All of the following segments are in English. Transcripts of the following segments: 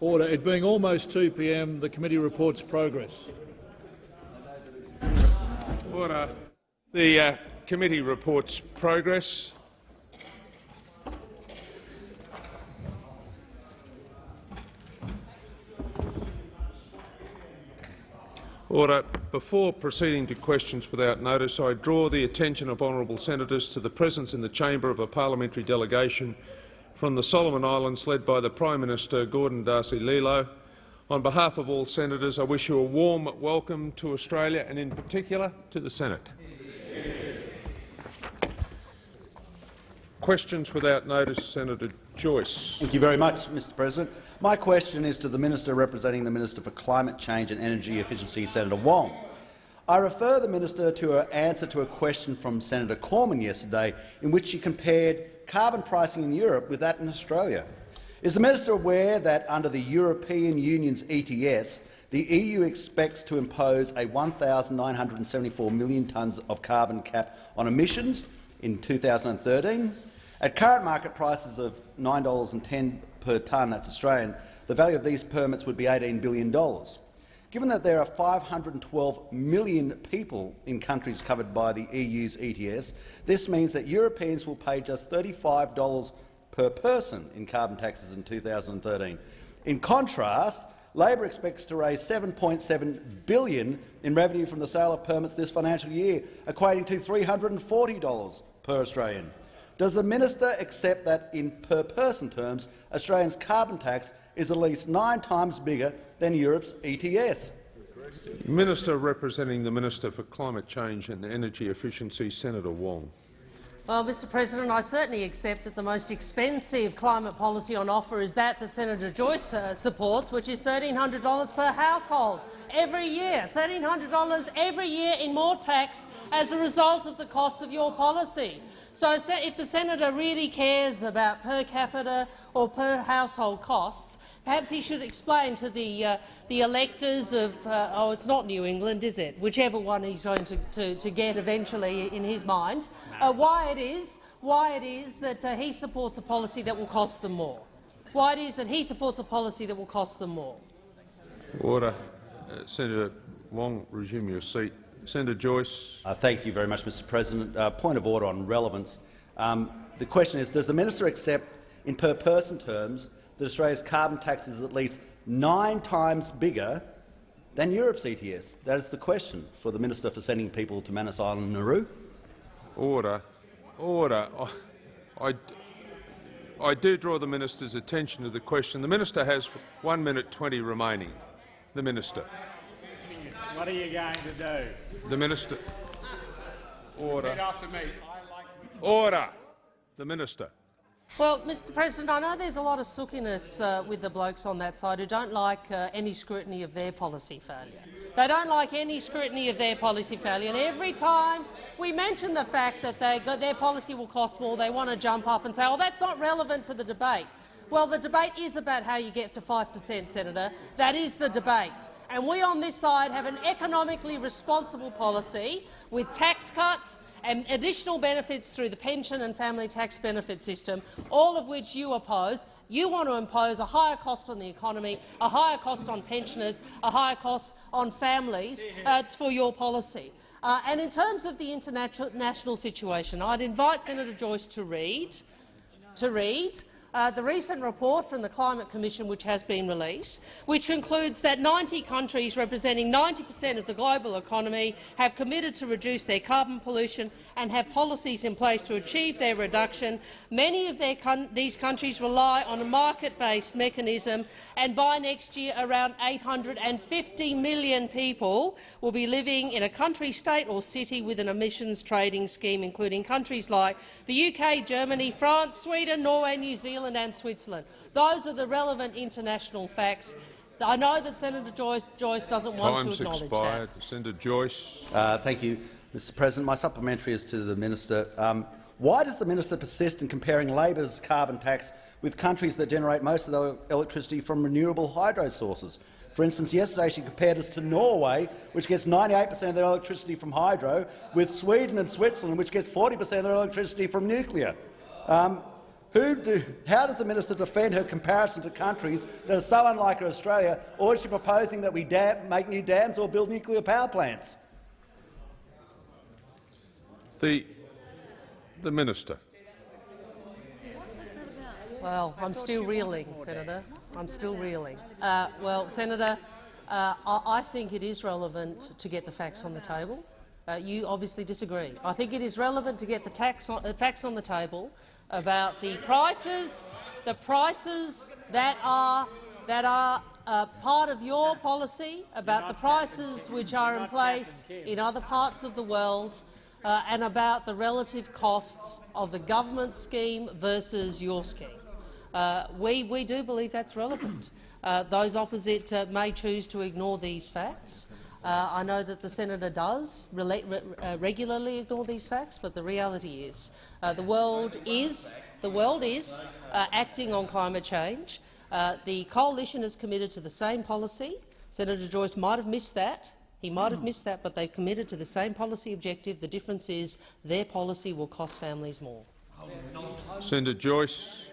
Order. It being almost 2 p.m., the committee reports progress. Order. The uh, committee reports progress. Order. Before proceeding to questions without notice, I draw the attention of honourable senators to the presence in the chamber of a parliamentary delegation from the Solomon Islands led by the Prime Minister Gordon Darcy Lilo. On behalf of all senators, I wish you a warm welcome to Australia and in particular to the Senate. Questions without notice, Senator Joyce. Thank you very much, Mr President. My question is to the Minister representing the Minister for Climate Change and Energy Efficiency, Senator Wong. I refer the minister to her answer to a question from Senator Cormann yesterday in which she compared carbon pricing in Europe with that in Australia. Is the minister aware that under the European Union's ETS, the EU expects to impose a 1,974 million tonnes of carbon cap on emissions in 2013? At current market prices of $9.10 per tonne, that's Australian, the value of these permits would be $18 billion. Given that there are 512 million people in countries covered by the EU's ETS, this means that Europeans will pay just $35 per person in carbon taxes in 2013. In contrast, Labor expects to raise 7.7 billion in revenue from the sale of permits this financial year, equating to $340 per Australian. Does the minister accept that, in per-person terms, Australia's carbon tax is at least nine times bigger than Europe's ETS? Minister representing the Minister for Climate Change and Energy Efficiency, Senator Wong. Well, Mr President, I certainly accept that the most expensive climate policy on offer is that that Senator Joyce uh, supports, which is $1,300 per household every year. $1,300 every year in more tax as a result of the cost of your policy. So if the senator really cares about per capita or per household costs, perhaps he should explain to the, uh, the electors of, uh, oh, it's not New England, is it? Whichever one he's going to, to, to get eventually in his mind, uh, why it is why it is that uh, he supports a policy that will cost them more. Why it is that he supports a policy that will cost them more. Order. Uh, Senator Wong, resume your seat. Senator Joyce. Uh, thank you very much, Mr President. Uh, point of order on relevance. Um, the question is, does the minister accept, in per-person terms, that Australia's carbon tax is at least nine times bigger than Europe's ETS? That is the question for the minister for sending people to Manus Island, Nauru. Order. Order. I, I do draw the minister's attention to the question. The minister has one minute twenty remaining. The minister. What are you going to do? The minister. Order. Repeat after me. Order. The minister. Well, Mr President, I know there's a lot of sookiness uh, with the blokes on that side who don't like uh, any scrutiny of their policy failure. They don't like any scrutiny of their policy failure, and every time we mention the fact that their policy will cost more, they want to jump up and say, oh, that's not relevant to the debate. Well, the debate is about how you get to 5 per cent, Senator. That is the debate. And we on this side have an economically responsible policy with tax cuts and additional benefits through the pension and family tax benefit system, all of which you oppose. You want to impose a higher cost on the economy, a higher cost on pensioners, a higher cost on families uh, for your policy. Uh, and in terms of the international situation, I'd invite Senator Joyce to read, to read uh, the recent report from the Climate Commission, which has been released, which concludes that 90 countries representing 90 per cent of the global economy have committed to reduce their carbon pollution and have policies in place to achieve their reduction. Many of these countries rely on a market-based mechanism, and by next year around 850 million people will be living in a country, state or city with an emissions trading scheme, including countries like the UK, Germany, France, Sweden, Norway, New Zealand, Zealand and Switzerland. Those are the relevant international facts. I know that Senator Joyce, Joyce doesn't want to acknowledge expired. that. Senator Joyce. Uh, thank you, Mr President. My supplementary is to the minister. Um, why does the minister persist in comparing Labor's carbon tax with countries that generate most of their electricity from renewable hydro sources? For instance, yesterday she compared us to Norway, which gets 98 per cent of their electricity from hydro, with Sweden and Switzerland, which gets 40 per cent of their electricity from nuclear. Um, Who do, how does the minister defend her comparison to countries that are so unlike Australia, or is she proposing that we dam, make new dams or build nuclear power plants? The, the Minister. Well, I'm still reeling, Senator. I'm still reeling. Uh, well, Senator, uh, I, I think it is relevant to get the facts on the table. Uh, you obviously disagree. I think it is relevant to get the tax on, uh, facts on the table about the prices, the prices that are that are uh, part of your policy, about the prices which are in place in other parts of the world, uh, and about the relative costs of the government scheme versus your scheme. Uh, we, we do believe that's relevant. Uh, those opposite uh, may choose to ignore these facts. Uh, I know that the senator does re uh, regularly ignore these facts, but the reality is uh, the world is the world is acting on climate change. the coalition is committed to the same policy. Senator Joyce might have missed that. He might have missed that, but they've committed to the same policy objective. The difference is their policy will cost families more. Senator Joyce.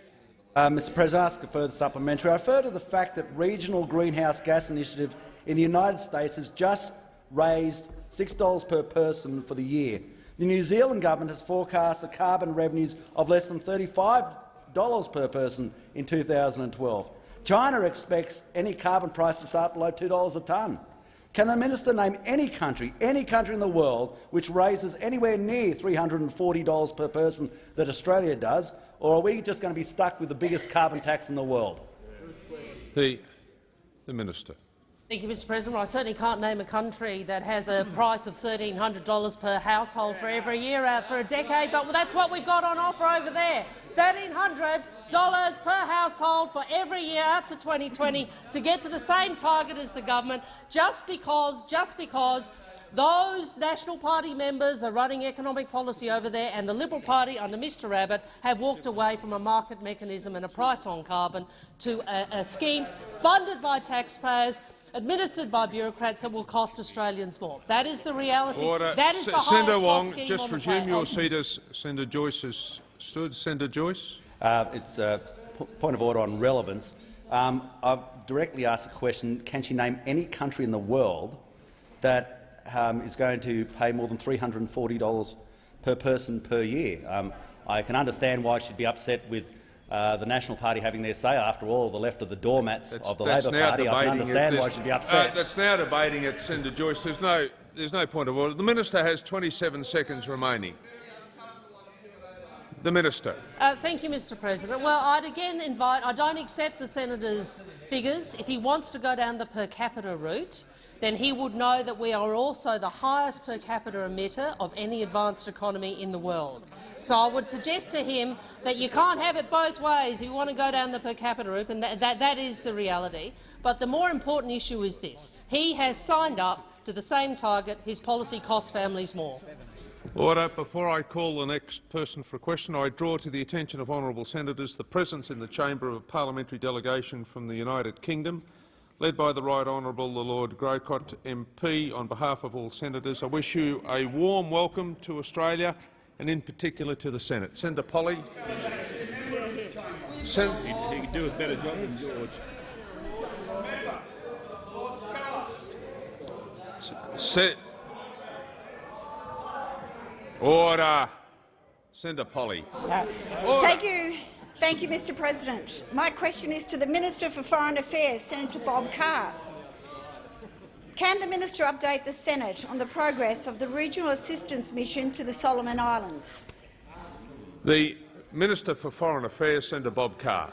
Uh, Mr President, I ask a further supplementary. I refer to the fact that Regional Greenhouse Gas Initiative in the United States has just raised $6 per person for the year. The New Zealand government has forecast the carbon revenues of less than $35 per person in 2012. China expects any carbon price to start below $2 a tonne. Can the minister name any country, any country in the world, which raises anywhere near $340 per person that Australia does, or are we just going to be stuck with the biggest carbon tax in the world? The, the minister. Thank you, Mr President. Well, I certainly can't name a country that has a price of $1,300 per household for every year uh, for a decade, but that's what we've got on offer over there. $1,300 per household for every year up to 2020 to get to the same target as the government, just because, just because those National Party members are running economic policy over there, and the Liberal Party under Mr Abbott have walked away from a market mechanism and a price on carbon to a, a scheme funded by taxpayers administered by bureaucrats that will cost Australians more. That is the reality. Order. That is the Senator Wong, just resume your seat as Senator Joyce has stood. Senator Joyce. Uh, it's a point of order on relevance. Um, I've directly asked a question, can she name any country in the world that um, is going to pay more than $340 per person per year. Um, I can understand why she'd be upset with uh, the National Party having their say. After all, the left of the doormats that's, of the Labor Party. I can understand why she'd be upset. Uh, that's now debating it, Senator Joyce. There's no, there's no point of order. The minister has 27 seconds remaining. The Minister. Uh, thank you, Mr President. Well, I'd again invite— I don't accept the senator's figures. If he wants to go down the per capita route, then he would know that we are also the highest per capita emitter of any advanced economy in the world. So I would suggest to him that you can't have it both ways. You want to go down the per capita route, and that, that, that is the reality. But the more important issue is this. He has signed up to the same target. His policy costs families more. Order. Before I call the next person for a question, I draw to the attention of honourable senators the presence in the chamber of a parliamentary delegation from the United Kingdom led by the Right Honourable the Lord Grocott MP. On behalf of all senators, I wish you a warm welcome to Australia and in particular to the Senate. Senator Polley. Sen he, he could do a better job than George. Se Order. Senator Polley. Uh, thank you. Thank you, Mr President. My question is to the Minister for Foreign Affairs, Senator Bob Carr. Can the minister update the Senate on the progress of the regional assistance mission to the Solomon Islands? The Minister for Foreign Affairs, Senator Bob Carr.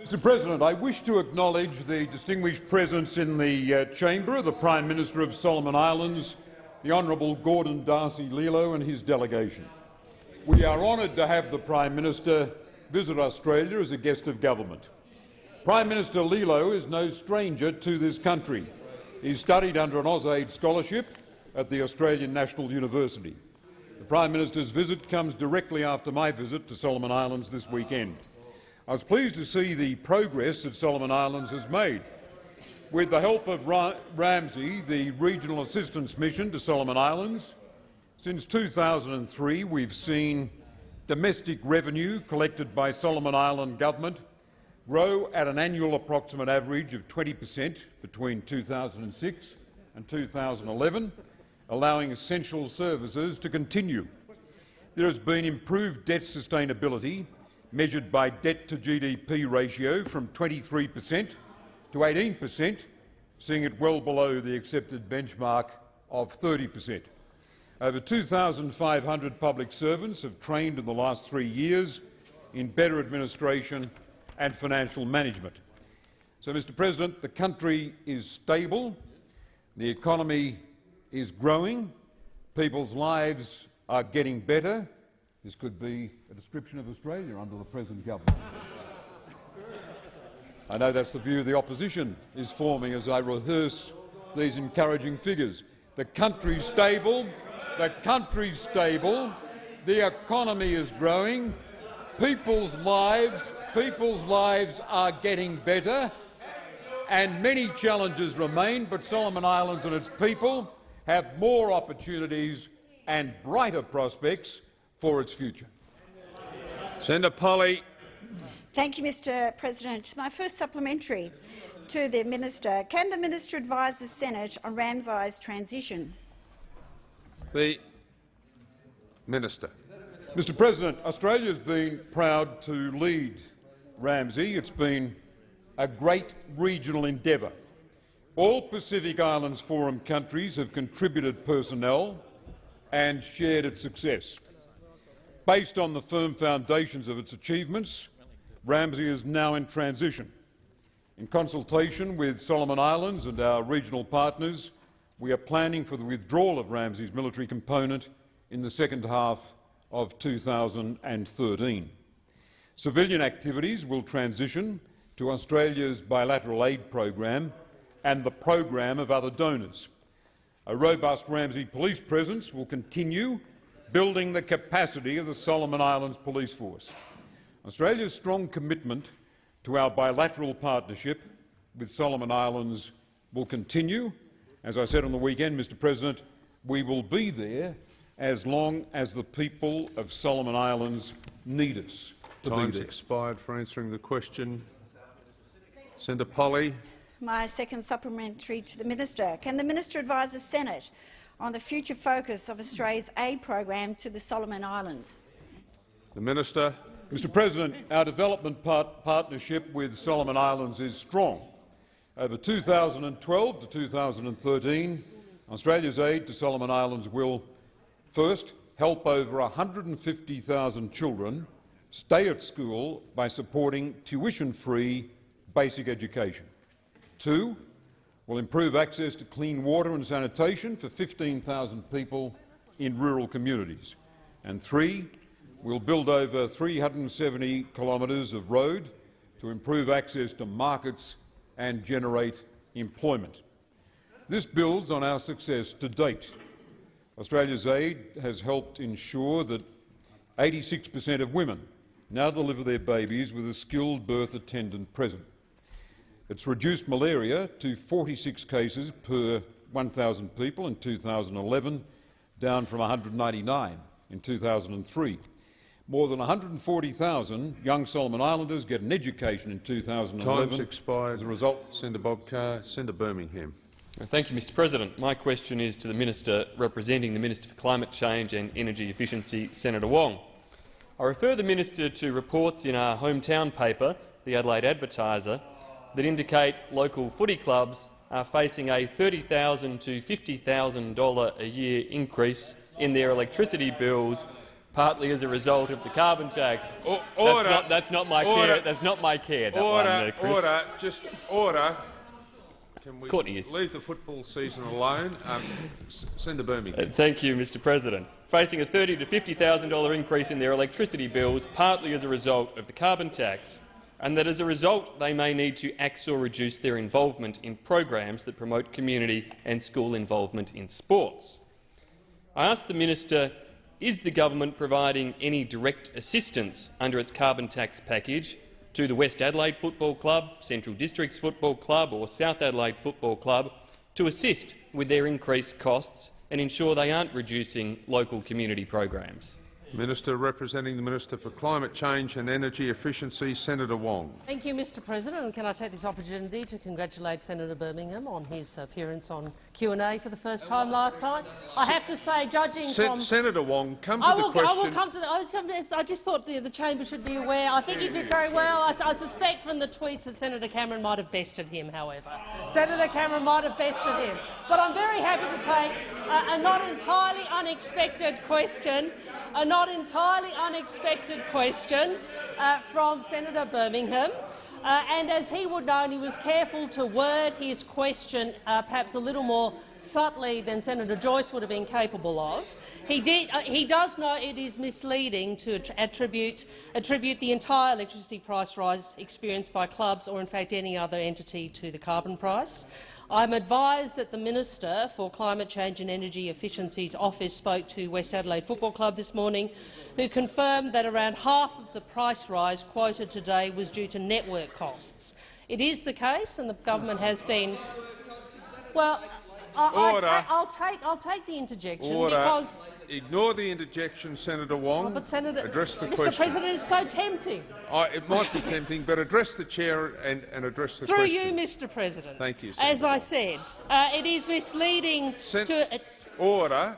Mr President, I wish to acknowledge the distinguished presence in the uh, chamber of the Prime Minister of Solomon Islands, the Honourable Gordon Darcy Lilo and his delegation. We are honoured to have the Prime Minister visit Australia as a guest of government. Prime Minister Lilo is no stranger to this country. He studied under an AusAid scholarship at the Australian National University. The Prime Minister's visit comes directly after my visit to Solomon Islands this weekend. I was pleased to see the progress that Solomon Islands has made. With the help of Ra RAMSI, the Regional Assistance Mission to Solomon Islands, since 2003 we've seen domestic revenue collected by Solomon Island government grow at an annual approximate average of 20 per cent between 2006 and 2011, allowing essential services to continue. There has been improved debt sustainability, measured by debt-to-GDP ratio from 23 per cent to 18 per cent, seeing it well below the accepted benchmark of 30 per cent. Over 2,500 public servants have trained in the last three years in better administration and financial management. So, Mr President, the country is stable, the economy is growing, people's lives are getting better. This could be a description of Australia under the present government. I know that's the view the opposition is forming as I rehearse these encouraging figures. The country's stable, the country's stable, the economy is growing, people's lives, people's lives are getting better, and many challenges remain, but Solomon Islands and its people have more opportunities and brighter prospects for its future. Senator Polley. Thank you, Mr President. My first supplementary to the minister. Can the minister advise the Senate on RAMSI's transition? The Minister. Mr President, Australia has been proud to lead RAMSI. It's been a great regional endeavour. All Pacific Islands Forum countries have contributed personnel and shared its success. Based on the firm foundations of its achievements, RAMSI is now in transition. In consultation with Solomon Islands and our regional partners, we are planning for the withdrawal of RAMSI's military component in the second half of 2013. Civilian activities will transition to Australia's bilateral aid program and the program of other donors. A robust RAMSI police presence will continue building the capacity of the Solomon Islands Police Force. Australia's strong commitment to our bilateral partnership with Solomon Islands will continue. As I said on the weekend, Mr President, we will be there as long as the people of Solomon Islands need us to Time's be there. expired for answering the question. Senator Polley. My second supplementary to the minister. Can the minister advise the Senate on the future focus of Australia's aid program to the Solomon Islands? The Minister. Mr President, our development part partnership with Solomon Islands is strong. Over 2012 to 2013, Australia's aid to Solomon Islands will first help over 150,000 children stay at school by supporting tuition-free basic education. Two, will improve access to clean water and sanitation for 15,000 people in rural communities. And three, We'll build over 370 kilometres of road to improve access to markets and generate employment. This builds on our success to date. Australia's aid has helped ensure that 86 per cent of women now deliver their babies with a skilled birth attendant present. It's reduced malaria to 46 cases per 1,000 people in 2011, down from 199 in 2003. More than 140,000 young Solomon Islanders get an education in 2011 Time's expired. as a result. Senator Bob Carr. Senator Birmingham. Thank you, Mr President. My question is to the Minister representing the Minister for Climate Change and Energy Efficiency, Senator Wong. I refer the Minister to reports in our hometown paper, the Adelaide Advertiser, that indicate local footy clubs are facing a 30,000 to $50,000 a year increase in their electricity bills partly as a result of the carbon tax. O That's order. not, that's not my Order. care. That's not my care. That Order, one, there, Chris. order, just order. Can we Court ears. leave the football season alone? Um, S- Senator Birmingham. Uh, Thank you, Mr President. Facing a $30,000 to $50,000 increase in their electricity bills, partly as a result of the carbon tax, and that as a result they may need to axe or reduce their involvement in programs that promote community and school involvement in sports. I ask the minister, is the government providing any direct assistance under its carbon tax package to the West Adelaide Football Club, Central Districts Football Club or South Adelaide Football Club to assist with their increased costs and ensure they aren't reducing local community programs? Minister representing the Minister for Climate Change and Energy Efficiency, Senator Wong. Thank you, Mr President. And can I take this opportunity to congratulate Senator Birmingham on his appearance on Q&A for the first time last time. I have to say, judging Sen from... Senator Wong, come to I the will, question. I will come to the. I, I just thought the, the chamber should be aware. I think he did very well. I, I, suspect from the tweets that Senator Cameron might have bested him. However, Senator Cameron might have bested him. But I'm very happy to take a, a not entirely unexpected question, a not entirely unexpected question uh, from Senator Birmingham. Uh, and as he would know, and he was careful to word his question uh, perhaps a little more subtly than Senator Joyce would have been capable of. He, did, uh, he does know it is misleading to attribute, attribute the entire electricity price rise experienced by clubs or, in fact, any other entity to the carbon price. I'm advised that the Minister for Climate Change and Energy Efficiency's office spoke to West Adelaide Football Club this morning, who confirmed that around half of the price rise quoted today was due to network costs. It is the case, and the government has been well. I, will take I'll take the interjection Order. because. Ignore the interjection, Senator Wong. Oh, but Senator, address the Mr. question. President, it's so tempting. I, it might be tempting, but address the chair and, and address the Through question. you, Mr. President. Thank you, As I said, uh, it is misleading Sen to. Order.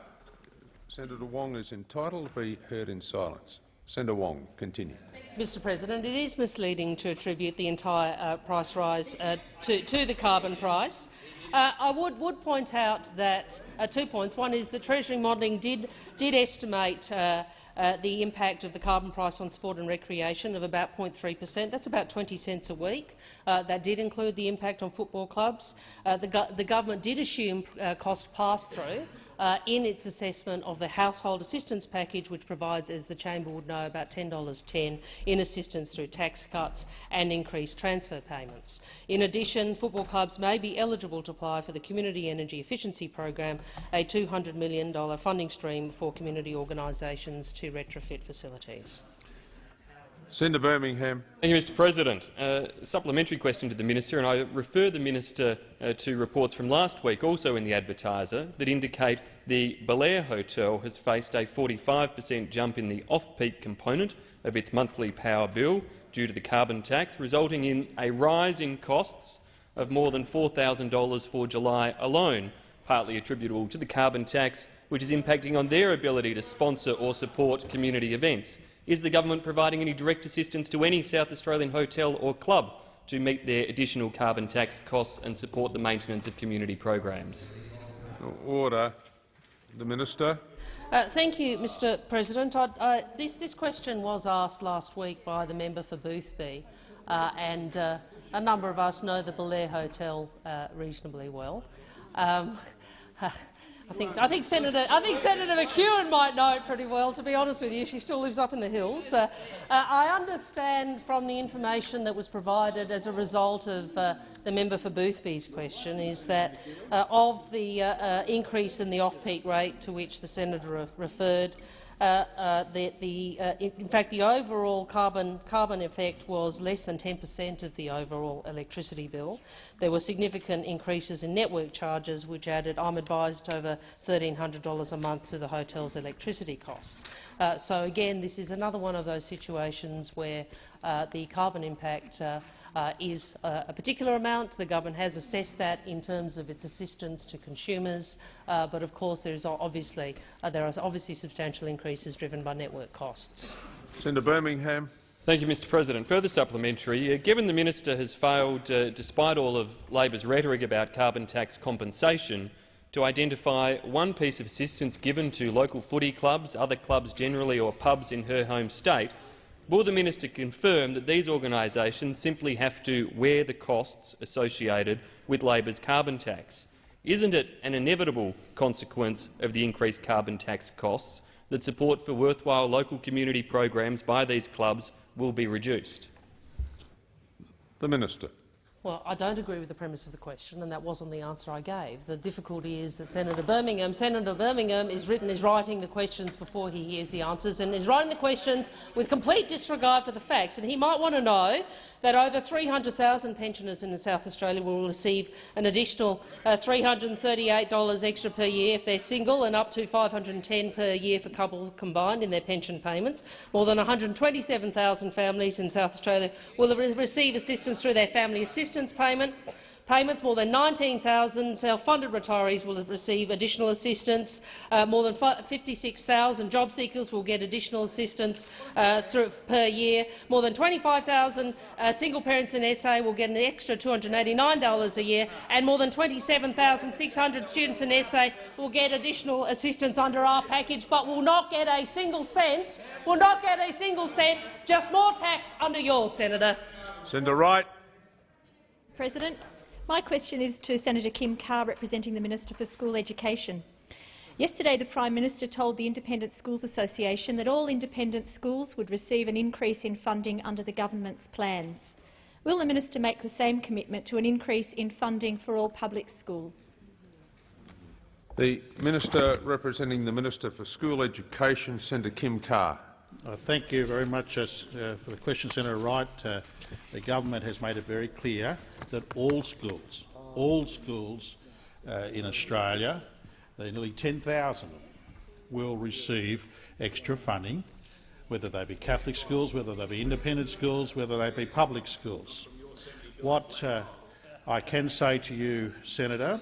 Senator Wong is entitled to be heard in silence. Senator Wong, continue. Mr President, it is misleading to attribute the entire uh, price rise uh, to, to, the carbon price. Uh, I would, would, point out that uh, two points. One is that Treasury modelling did, did estimate uh, uh, the impact of the carbon price on sport and recreation of about 0.3 per cent. That's about 20 cents a week. Uh, that did include the impact on football clubs. Uh, the, go the, government did assume cost pass-through uh, in its assessment of the household assistance package, which provides, as the chamber would know, about $10.10 in assistance through tax cuts and increased transfer payments. In addition, football clubs may be eligible to apply for the Community Energy Efficiency Program, a $200 million funding stream for community organisations to retrofit facilities. Senator Birmingham. Thank you, Mr President. Uh, supplementary question to the minister, and I refer the minister uh, to reports from last week, also in the Advertiser, that indicate the Belair Hotel has faced a 45 per cent jump in the off-peak component of its monthly power bill due to the carbon tax, resulting in a rise in costs of more than $4,000 for July alone, partly attributable to the carbon tax, which is impacting on their ability to sponsor or support community events. Is the government providing any direct assistance to any South Australian hotel or club to meet their additional carbon tax costs and support the maintenance of community programs? Order. The Minister. Uh, thank you, Mr President. I, this, this, question was asked last week by the member for Boothby, uh, and uh, a number of us know the Belair Hotel uh, reasonably well. Um, I think, I think Senator I think Senator McEwen might know it pretty well. To be honest with you, she still lives up in the hills. Uh, uh, I understand from the information that was provided as a result of uh, the member for Boothby's question is that uh, of the uh, uh, increase in the off-peak rate to which the senator referred, the, the, uh, in fact, the overall carbon, carbon effect was less than 10 per cent of the overall electricity bill. There were significant increases in network charges, which added, I'm advised, over $1,300 a month to the hotel's electricity costs. Uh, so again, this is another one of those situations where uh, the carbon impact uh, is uh, a particular amount. The government has assessed that in terms of its assistance to consumers, uh, but of course there is obviously uh, there are obviously substantial increases driven by network costs. Senator Birmingham. Thank you, Mr President. Further supplementary. Uh, given the minister has failed, uh, despite all of Labor's rhetoric about carbon tax compensation, to identify one piece of assistance given to local footy clubs, other clubs generally or pubs in her home state Will the minister confirm that these organisations simply have to wear the costs associated with Labor's carbon tax? Isn't it an inevitable consequence of the increased carbon tax costs that support for worthwhile local community programs by these clubs will be reduced? The Minister. Well, I don't agree with the premise of the question, and that wasn't the answer I gave. The difficulty is that Senator Birmingham, Senator Birmingham is written is writing the questions before he hears the answers, and is writing the questions with complete disregard for the facts. And he might want to know that over 300,000 pensioners in South Australia will receive an additional uh, $338 extra per year if they're single, and up to 510 per year for couples combined in their pension payments. More than 127,000 families in South Australia will receive assistance through their family assistance payment. Payments, more than 19,000 self-funded retirees will receive additional assistance. Uh, more than 56,000 job seekers will get additional assistance uh, through, per year. More than 25,000 uh, single parents in SA will get an extra $289 a year, and more than 27,600 students in SA will get additional assistance under our package, but will not get a single cent. Will not get a single cent. Just more tax under yours, Senator. Senator Wright. President, my question is to Senator Kim Carr, representing the Minister for School Education. Yesterday, the Prime Minister told the Independent Schools Association that all independent schools would receive an increase in funding under the government's plans. Will the minister make the same commitment to an increase in funding for all public schools? The Minister representing the Minister for School Education, Senator Kim Carr. Uh, thank you very much uh, for the question, Senator Wright. Uh, the government has made it very clear that all schools, all schools uh, in Australia, there are nearly 10,000 will receive extra funding, whether they be Catholic schools, whether they be independent schools, whether they be public schools. What uh, I can say to you, Senator,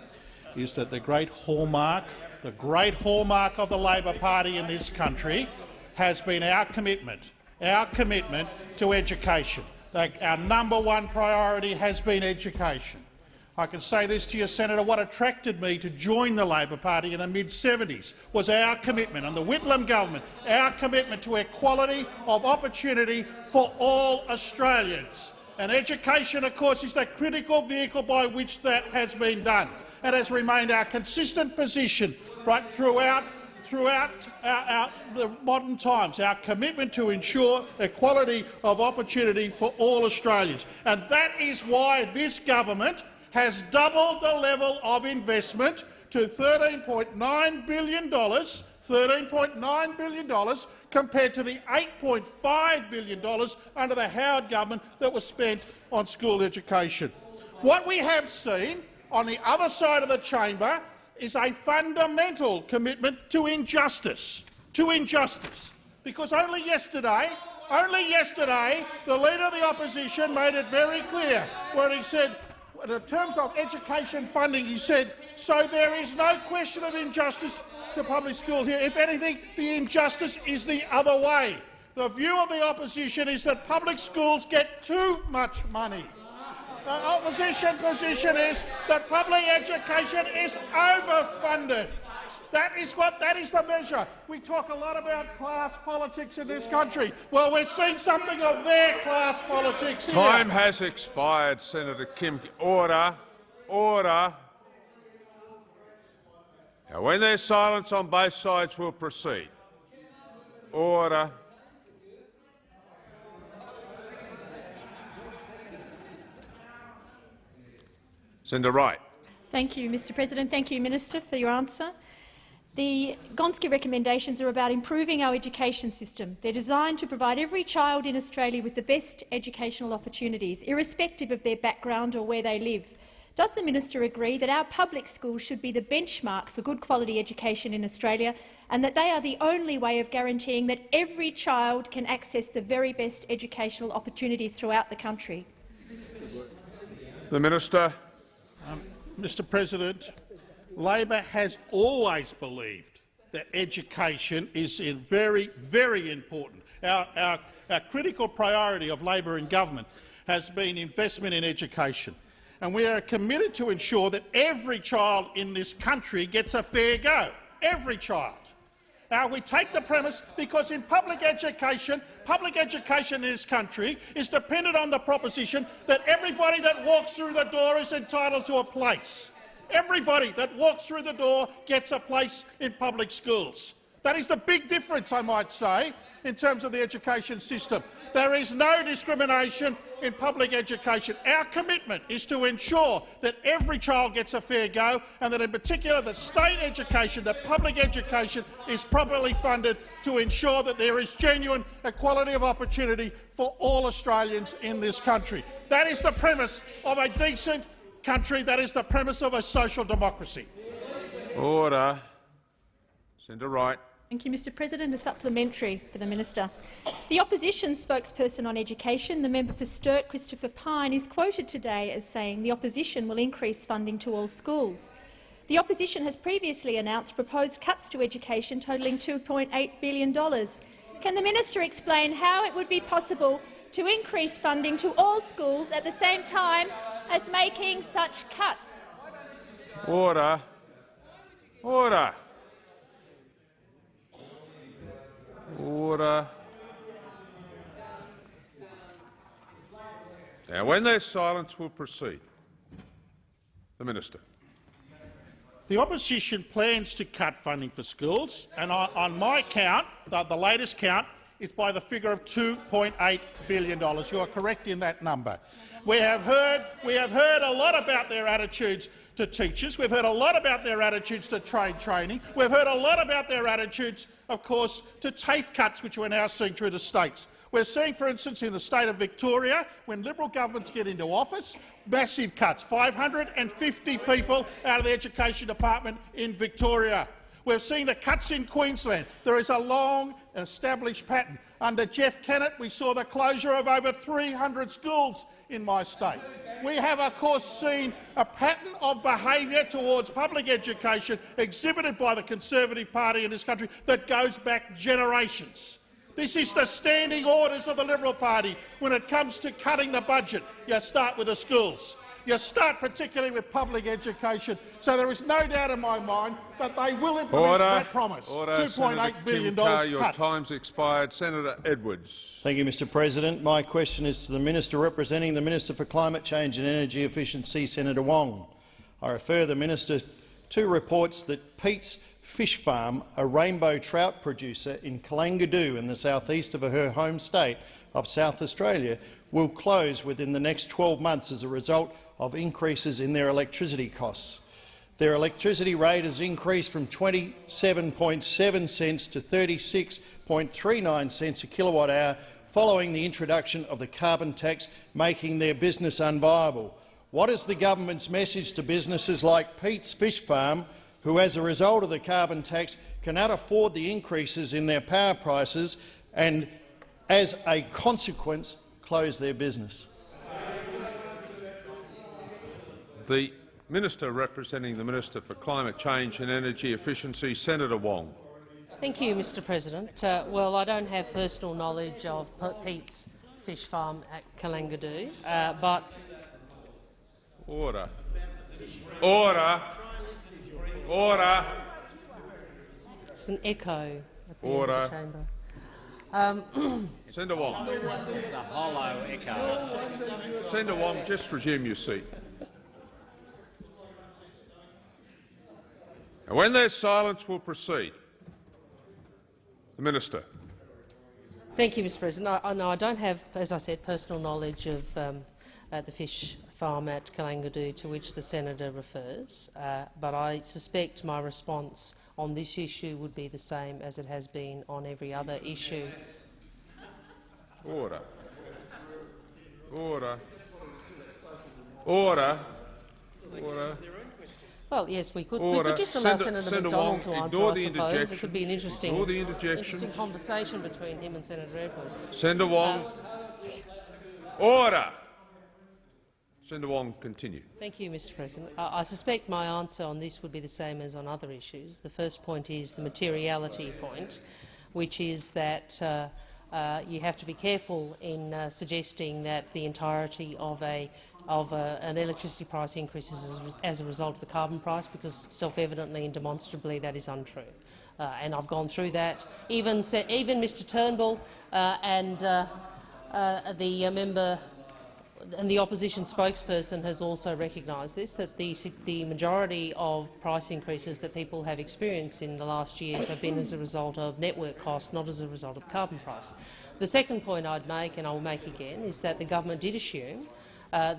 is that the great hallmark, the great hallmark of the Labor Party in this country has been our commitment, our commitment to education. Our number one priority has been education. I can say this to you, Senator, what attracted me to join the Labor Party in the mid-70s was our commitment, and the Whitlam government, our commitment to equality of opportunity for all Australians. And education, of course, is the critical vehicle by which that has been done. It has remained our consistent position right throughout throughout our, our, the modern times, our commitment to ensure equality of opportunity for all Australians. And that is why this government has doubled the level of investment to $13.9 billion $13.9 billion compared to the $8.5 billion under the Howard government that was spent on school education. What we have seen on the other side of the chamber is a fundamental commitment to injustice, to injustice. Because only yesterday, only yesterday, the Leader of the Opposition made it very clear when he said, in terms of education funding, he said, so there is no question of injustice to public schools here. If anything, the injustice is the other way. The view of the opposition is that public schools get too much money. The opposition position is that public education is overfunded. That is what that is the measure. We talk a lot about class politics in this country. Well, we're seeing something of their class politics here. Time has expired, Senator Kim. Order. Order. Now, when there's silence on both sides, we'll proceed. Order. Senator Wright. Thank you, Mr President. Thank you, Minister, for your answer. The Gonski recommendations are about improving our education system. They're designed to provide every child in Australia with the best educational opportunities, irrespective of their background or where they live. Does the minister agree that our public schools should be the benchmark for good quality education in Australia and that they are the only way of guaranteeing that every child can access the very best educational opportunities throughout the country? The Minister. Mr President, Labor has always believed that education is very, very important. Our, our, our critical priority of Labor in government has been investment in education, and we are committed to ensure that every child in this country gets a fair go. Every child. Now, we take the premise because in public education, public education in this country is dependent on the proposition that everybody that walks through the door is entitled to a place. Everybody that walks through the door gets a place in public schools. That is the big difference, I might say, in terms of the education system. There is no discrimination in public education. Our commitment is to ensure that every child gets a fair go and that in particular that state education, that public education is properly funded to ensure that there is genuine equality of opportunity for all Australians in this country. That is the premise of a decent country. That is the premise of a social democracy. Order. Senator Wright. Thank you, Mr President. A supplementary for the minister. The opposition spokesperson on education, the member for Sturt, Christopher Pyne, is quoted today as saying the opposition will increase funding to all schools. The opposition has previously announced proposed cuts to education totalling $2.8 billion. Can the minister explain how it would be possible to increase funding to all schools at the same time as making such cuts? Order. Order. Order. Now, when there's silence, we'll proceed. The Minister. The opposition plans to cut funding for schools, and on, on my count, the, the latest count, it's by the figure of $2.8 billion. You are correct in that number. We have, heard, we have heard a lot about their attitudes to teachers. We've heard a lot about their attitudes to trade training. We've heard a lot about their attitudes, of course, to TAFE cuts, which we're now seeing through the states. We're seeing, for instance, in the state of Victoria, when Liberal governments get into office, massive cuts, 550 people out of the Education Department in Victoria. We've seen the cuts in Queensland. There is a long established pattern. Under Jeff Kennett, we saw the closure of over 300 schools in my state. We have, of course, seen a pattern of behaviour towards public education exhibited by the Conservative Party in this country that goes back generations. This is the standing orders of the Liberal Party when it comes to cutting the budget. You start with the schools. You start particularly with public education. So there is no doubt in my mind that they will implement Order. that promise. Order. $2.8 billion Kim Carr, Your cuts. time's expired. Senator Edwards. Thank you, Mr President. My question is to the Minister representing the Minister for Climate Change and Energy Efficiency, Senator Wong. I refer the Minister to reports that Pete's Fish Farm, a rainbow trout producer in Kalangadoo in the southeast of her home state of South Australia, will close within the next 12 months as a result of increases in their electricity costs. Their electricity rate has increased from 27.7 cents to 36.39 cents a kilowatt hour following the introduction of the carbon tax, making their business unviable. What is the government's message to businesses like Pete's Fish Farm, who as a result of the carbon tax cannot afford the increases in their power prices and, as a consequence, close their business? The Minister representing the Minister for Climate Change and Energy Efficiency, Senator Wong. Thank you, Mr President. Uh, well, I don't have personal knowledge of Pete's fish farm at Kalangadoo, uh, but Order. Order. Order. it's an echo at the Order. end of the chamber. Um, Senator Wong. The hollow echo. Senator Wong, just resume your seat. And when there's silence, we'll proceed. The Minister. Thank you, Mr President. I, I, no, I don't have, as I said, personal knowledge of um, uh, the fish farm at Kalangadoo to which the senator refers, uh, but I suspect my response on this issue would be the same as it has been on every other issue. Order. Order. Order. Order. Well, yes, we could. We Order. could just allow Senator- Senator, Senator McDonald Wong, to answer, I suppose. It could be an interesting, interesting conversation between him and Senator Edwards. Senator Wong. Order. Senator Wong, continue. Thank you, Mr President. I, I suspect my answer on this would be the same as on other issues. The first point is the materiality point, which is that uh, uh, you have to be careful in uh, suggesting that the entirety of a of a, an electricity price increase is as, as a result of the carbon price, because self-evidently and demonstrably that is untrue. Uh, and I've gone through that. Even, even Mr Turnbull uh, and uh, uh, the uh, member and the opposition spokesperson has also recognised this, that the, the majority of price increases that people have experienced in the last years have been as a result of network costs, not as a result of carbon price. The second point I'd make, and I will make again, is that the government did assume uh,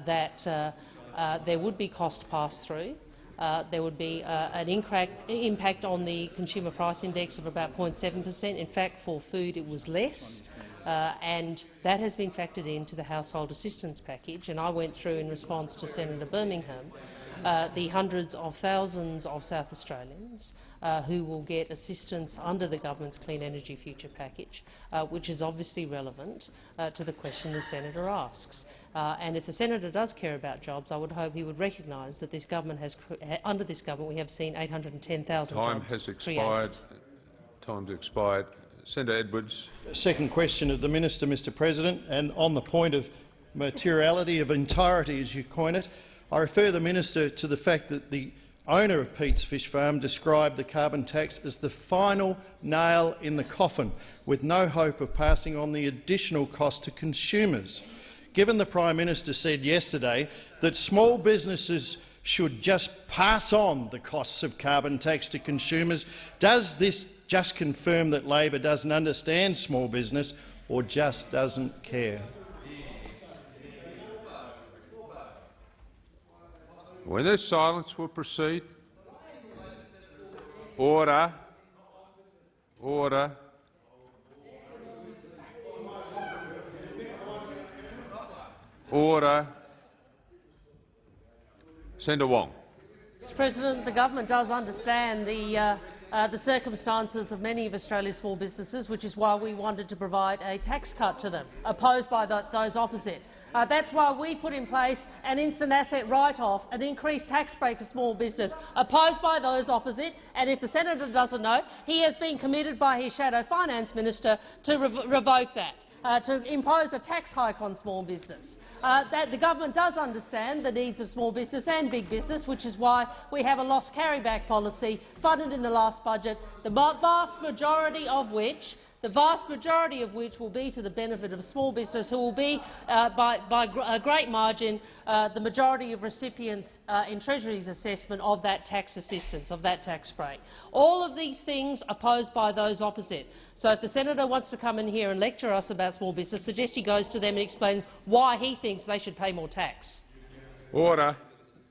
that uh, uh, there would be cost pass-through uh, there would be uh, an impact on the consumer price index of about 0.7 per cent. In fact, for food it was less. Uh, and that has been factored into the household assistance package. And I went through in response to Senator Birmingham uh, the hundreds of thousands of South Australians uh, who will get assistance under the government's Clean Energy Future package, uh, which is obviously relevant uh, to the question the senator asks. Uh, and if the senator does care about jobs, I would hope he would recognise that this government has, under this government, we have seen 810,000 jobs Time has expired. Created. Time's expired. Senator Edwards. Second question of the minister, Mr. President, and on the point of materiality of entirety, as you coin it, I refer the minister to the fact that the owner of Pete's Fish Farm described the carbon tax as the final nail in the coffin, with no hope of passing on the additional cost to consumers. Given the Prime Minister said yesterday that small businesses should just pass on the costs of carbon tax to consumers, does this just confirm that Labor doesn't understand small business or just doesn't care? When there's silence, we'll proceed. Order. Order. Order. Senator Wong. Mr President, the government does understand the uh, uh, the circumstances of many of Australia's small businesses, which is why we wanted to provide a tax cut to them, opposed by the, those opposite. Uh, that's why we put in place an instant asset write-off, an increased tax break for small business, opposed by those opposite. And if the senator doesn't know, he has been committed by his shadow finance minister to rev revoke that uh, to impose a tax hike on small business. Uh, that the government does understand the needs of small business and big business, which is why we have a loss carryback policy funded in the last budget, the vast majority of which the vast majority of which will be to the benefit of small business, who will be, uh, by, by gr a great margin, uh, the majority of recipients uh, in Treasury's assessment of that tax assistance, of that tax break. All of these things opposed by those opposite. So if the senator wants to come in here and lecture us about small business, suggest he goes to them and explains why he thinks they should pay more tax. Order.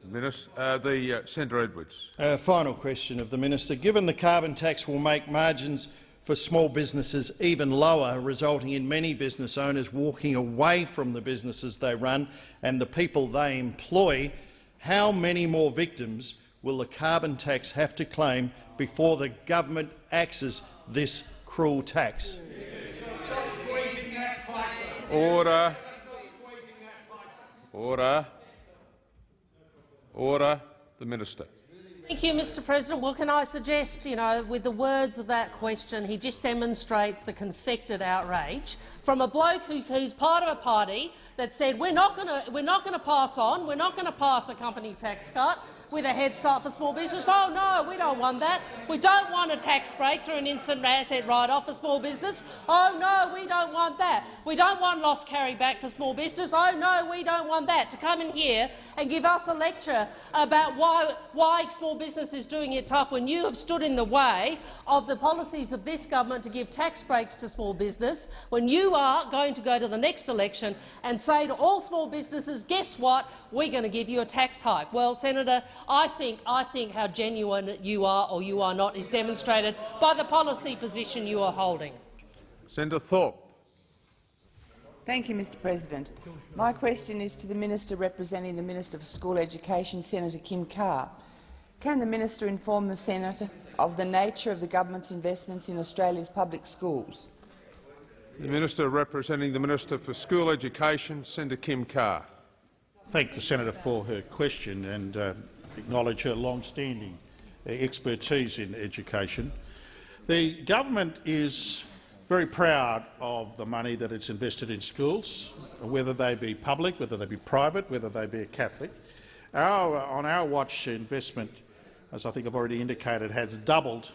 Minister, uh, the uh, Senator Edwards. Uh, final question of the minister. Given the carbon tax will make margins for small businesses even lower, resulting in many business owners walking away from the businesses they run and the people they employ, how many more victims will the carbon tax have to claim before the government axes this cruel tax? Order. Order. Order. The Minister. Thank you, Mr President. Well, can I suggest, you know, with the words of that question, he just demonstrates the confected outrage from a bloke who, who's part of a party that said we're not going to we're not going to pass on, we're not going to pass a company tax cut with a head start for small business. Oh no, we don't want that. We don't want a tax break through an instant asset write-off for small business. Oh no, we don't want that. We don't want loss carry back for small business. Oh no, we don't want that. To come in here and give us a lecture about why, why small business is doing it tough when you have stood in the way of the policies of this government to give tax breaks to small business, when you are going to go to the next election and say to all small businesses, guess what, we're going to give you a tax hike. Well, Senator, I think, I think how genuine you are or you are not is demonstrated by the policy position you are holding. Senator Thorpe. Thank you, Mr President. My question is to the Minister representing the Minister for School Education, Senator Kim Carr. Can the minister inform the Senator of the nature of the government's investments in Australia's public schools? The Minister representing the Minister for School Education, Senator Kim Carr. Thank the senator for her question and uh, acknowledge her long-standing uh, expertise in education. The government is very proud of the money that it's invested in schools, whether they be public, whether they be private, whether they be Catholic. Our, on our watch, investment, as I think I've already indicated, has doubled.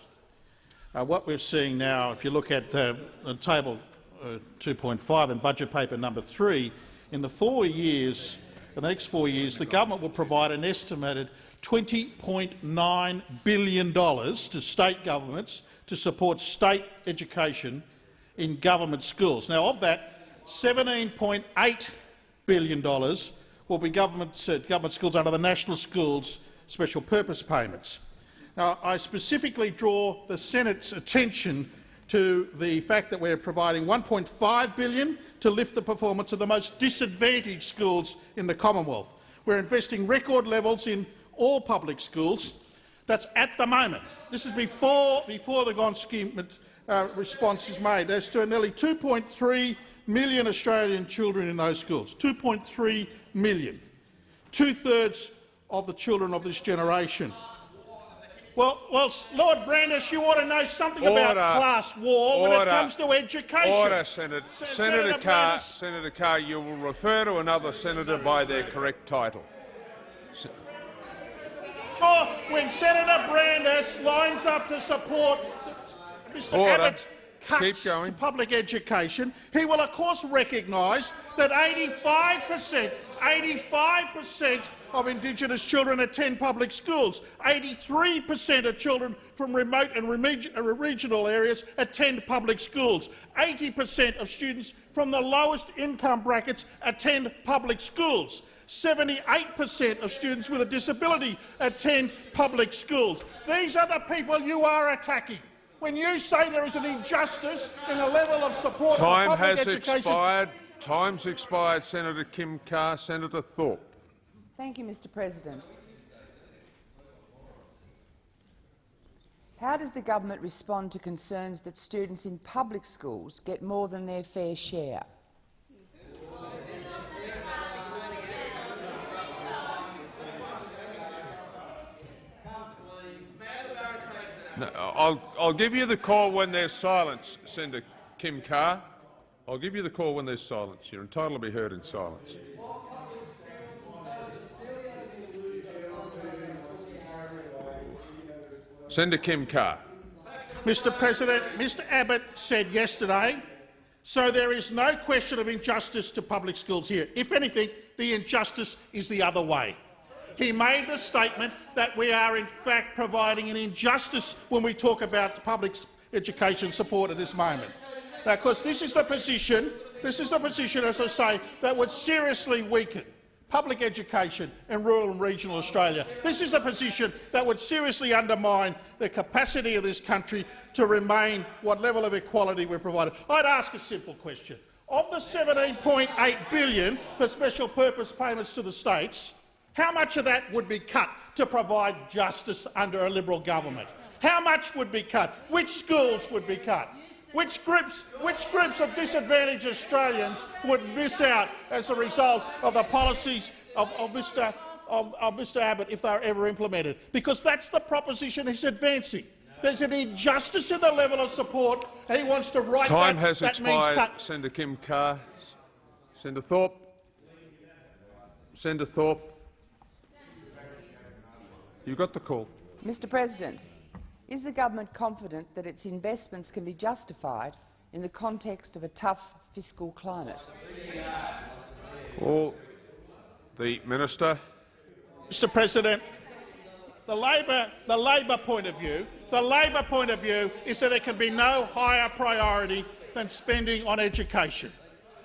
Uh, what we're seeing now, if you look at uh, table uh, 2.5 and budget paper number 3, in the four years, in the next four years, the government will provide an estimated $20.9 billion to state governments to support state education in government schools. Now, of that, $17.8 billion will be government, uh, government schools under the National Schools Special Purpose Payments. Now, I specifically draw the Senate's attention to the fact that we're providing 1.5 billion to lift the performance of the most disadvantaged schools in the Commonwealth. We're investing record levels in all public schools. That's at the moment. This is before, before the Gonski uh, response is made. There's to nearly 2.3 million Australian children in those schools. 2.3 million. Two-thirds of the children of this generation. Well, well, Lord Brandis, you ought to know something Order. about class war when it comes to education. Order, Senator. Se- Senator, Senator Carr. Brandis. Senator Carr, you will refer to another senator by their correct title. When Senator Brandis lines up to support Mr Order. Abbott's cuts to public education, he will of course recognise that 85 per cent 85 per cent of Indigenous children attend public schools. 83 per cent of children from remote and uh, regional areas attend public schools. 80 per cent of students from the lowest income brackets attend public schools. 78 per cent of students with a disability attend public schools. These are the people you are attacking. When you say there is an injustice in the level of support Time for public has education, expired. Time's expired. Senator Kim Carr. Senator Thorpe. Thank you, Mr President. How does the government respond to concerns that students in public schools get more than their fair share? No, I'll, I'll give you the call when there's silence, Senator Kim Carr. I'll give you the call when there's silence. You're entitled to be heard in silence. Senator Kim Carr. Mr President, Mr Abbott said yesterday, so there is no question of injustice to public schools here. If anything, the injustice is the other way. He made the statement that we are in fact providing an injustice when we talk about public education support at this moment. Because this is the position, this is the position, as I say, that would seriously weaken public education in rural and regional Australia. This is a position that would seriously undermine the capacity of this country to remain what level of equality we're providing. I'd ask a simple question. Of the 17.8 billion for special purpose payments to the states, how much of that would be cut to provide justice under a Liberal government? How much would be cut? Which schools would be cut? Which groups, which groups of disadvantaged Australians would miss out as a result of the policies of, of, Mr, of, of Mr Abbott if they are ever implemented? Because that's the proposition he's advancing. There's an injustice in the level of support, he wants to write Time that. has that means expired. cut. Senator Kim Carr. Senator Thorpe. Senator Thorpe. You got the call. Mr President, is the government confident that its investments can be justified in the context of a tough fiscal climate? Well, the minister. Mr President, the Labor, the Labor point of view, the Labor point of view is that there can be no higher priority than spending on education.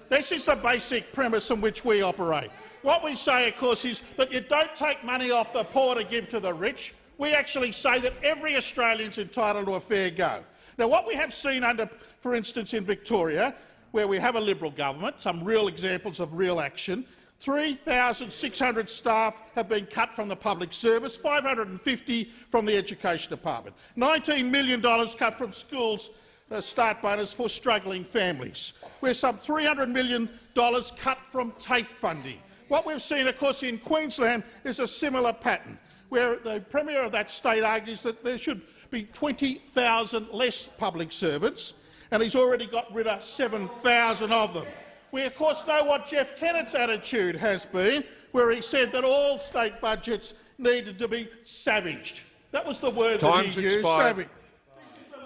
This is the basic premise on which we operate. What we say, of course, is that you don't take money off the poor to give to the rich. We actually say that every Australian is entitled to a fair go. Now, what we have seen under, for instance, in Victoria, where we have a Liberal government, some real examples of real action, 3,600 staff have been cut from the public service, 550 from the Education Department, $19 million cut from schools uh, start bonus for struggling families. We're some $300 million cut from TAFE funding. What we've seen, of course, in Queensland is a similar pattern, where the Premier of that state argues that there should be 20,000 less public servants, and he's already got rid of 7,000 of them. We, of course, know what Jeff Kennett's attitude has been, where he said that all state budgets needed to be savaged. That was the word Time's that he used, expired. savage.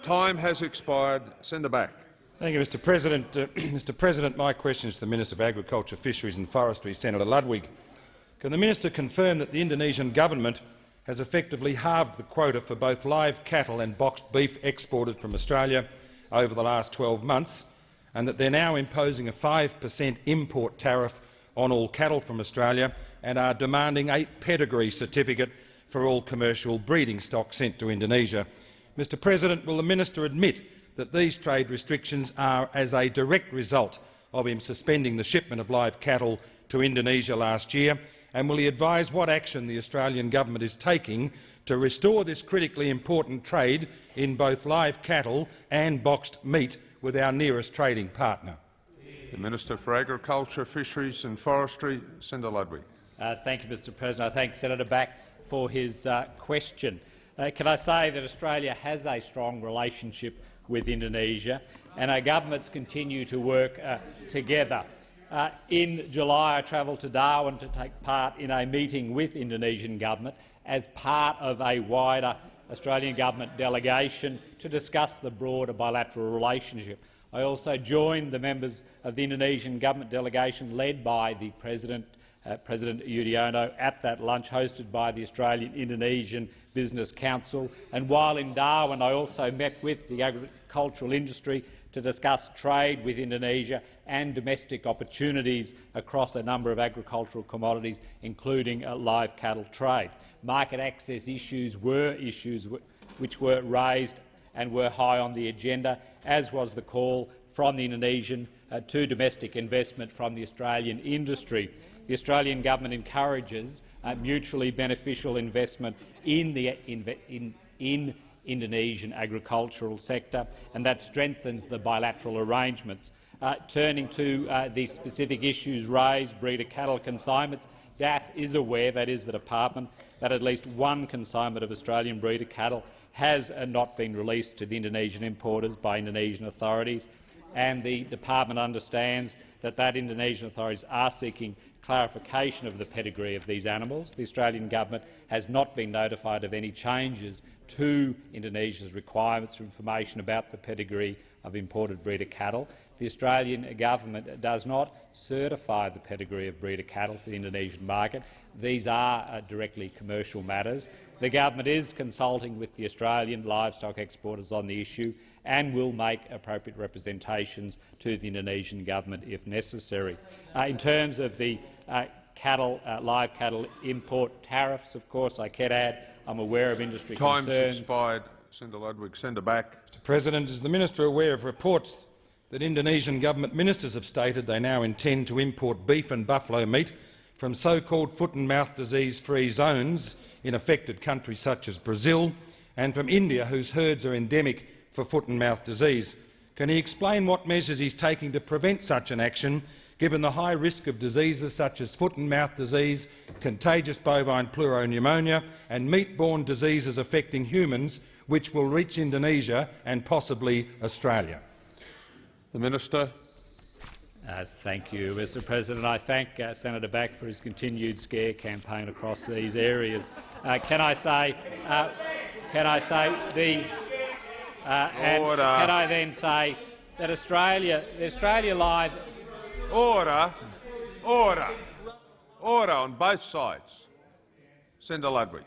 Time has expired. Senator Back. Thank you, Mr President. Uh, Mr President, my question is to the Minister of Agriculture, Fisheries and Forestry, Senator Ludwig. Can the minister confirm that the Indonesian government has effectively halved the quota for both live cattle and boxed beef exported from Australia over the last 12 months, and that they're now imposing a 5 per cent import tariff on all cattle from Australia and are demanding a pedigree certificate for all commercial breeding stock sent to Indonesia. Mr President, will the minister admit that these trade restrictions are as a direct result of him suspending the shipment of live cattle to Indonesia last year, and will he advise what action the Australian government is taking to restore this critically important trade in both live cattle and boxed meat with our nearest trading partner? The Minister for Agriculture, Fisheries and Forestry, Senator Ludwig. Uh, thank you, Mr President. I thank Senator Back for his uh, question. Uh, can I say that Australia has a strong relationship with Indonesia, and our governments continue to work uh, together. Uh, in July, I travelled to Darwin to take part in a meeting with Indonesian government as part of a wider Australian government delegation to discuss the broader bilateral relationship. I also joined the members of the Indonesian government delegation led by the President uh, President Yudhoyono at that lunch hosted by the Australian-Indonesian Business Council. And while in Darwin, I also met with the agricultural industry to discuss trade with Indonesia and domestic opportunities across a number of agricultural commodities, including uh, live cattle trade. Market access issues were issues which were raised and were high on the agenda, as was the call from the Indonesian uh, to domestic investment from the Australian industry. The Australian government encourages uh, mutually beneficial investment in the in, in Indonesian agricultural sector, and that strengthens the bilateral arrangements. Uh, turning to uh, the specific issues raised, breeder cattle consignments, DAFF is aware, that is the department, that at least one consignment of Australian breeder cattle has uh, not been released to the Indonesian importers by Indonesian authorities, and the department understands that that Indonesian authorities are seeking clarification of the pedigree of these animals. The Australian government has not been notified of any changes to Indonesia's requirements for information about the pedigree of imported breeder cattle. The Australian government does not certify the pedigree of breeder cattle for the Indonesian market. These are uh, directly commercial matters. The government is consulting with the Australian livestock exporters on the issue and will make appropriate representations to the Indonesian government if necessary. Uh, in terms of the uh, cattle, uh, live cattle import tariffs, of course, I can add I'm aware of industry Time's concerns. expired. Senator Ludwig, Senator Back. Mr President, is the minister aware of reports that Indonesian government ministers have stated they now intend to import beef and buffalo meat from so-called foot-and-mouth disease-free zones in affected countries such as Brazil and from India, whose herds are endemic for foot-and-mouth disease. Can he explain what measures he is taking to prevent such an action given the high risk of diseases such as foot and mouth disease, contagious bovine pleuropneumonia and meat-borne diseases affecting humans, which will reach Indonesia and possibly Australia. The Minister. Uh, thank you, Mr President. I thank uh, Senator Back for his continued scare campaign across these areas. Uh, can I say, uh, can I say the, uh, and can I then say that Australia, the Australia Live Order. Order. Order on both sides. Senator Ludwig.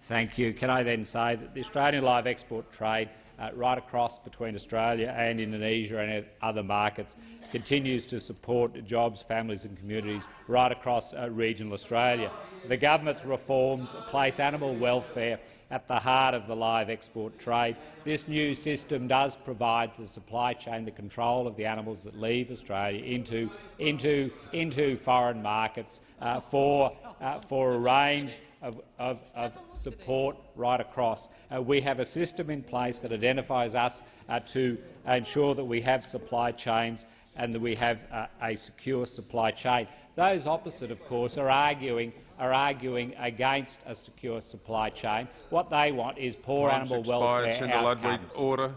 Thank you. Can I then say that the Australian live export trade uh, right across between Australia and Indonesia and other markets continues to support jobs, families and communities right across uh, regional Australia. The government's reforms place animal welfare at the heart of the live export trade. This new system does provide the supply chain the control of the animals that leave Australia into, into, into foreign markets uh, for, uh, for a range of, of, of, support right across. Uh, we have a system in place that identifies us uh, to ensure that we have supply chains and that we have uh, a secure supply chain. Those opposite, of course, are arguing are arguing against a secure supply chain. What they want is poor Time's animal expired. welfare Senator Ludwig, order.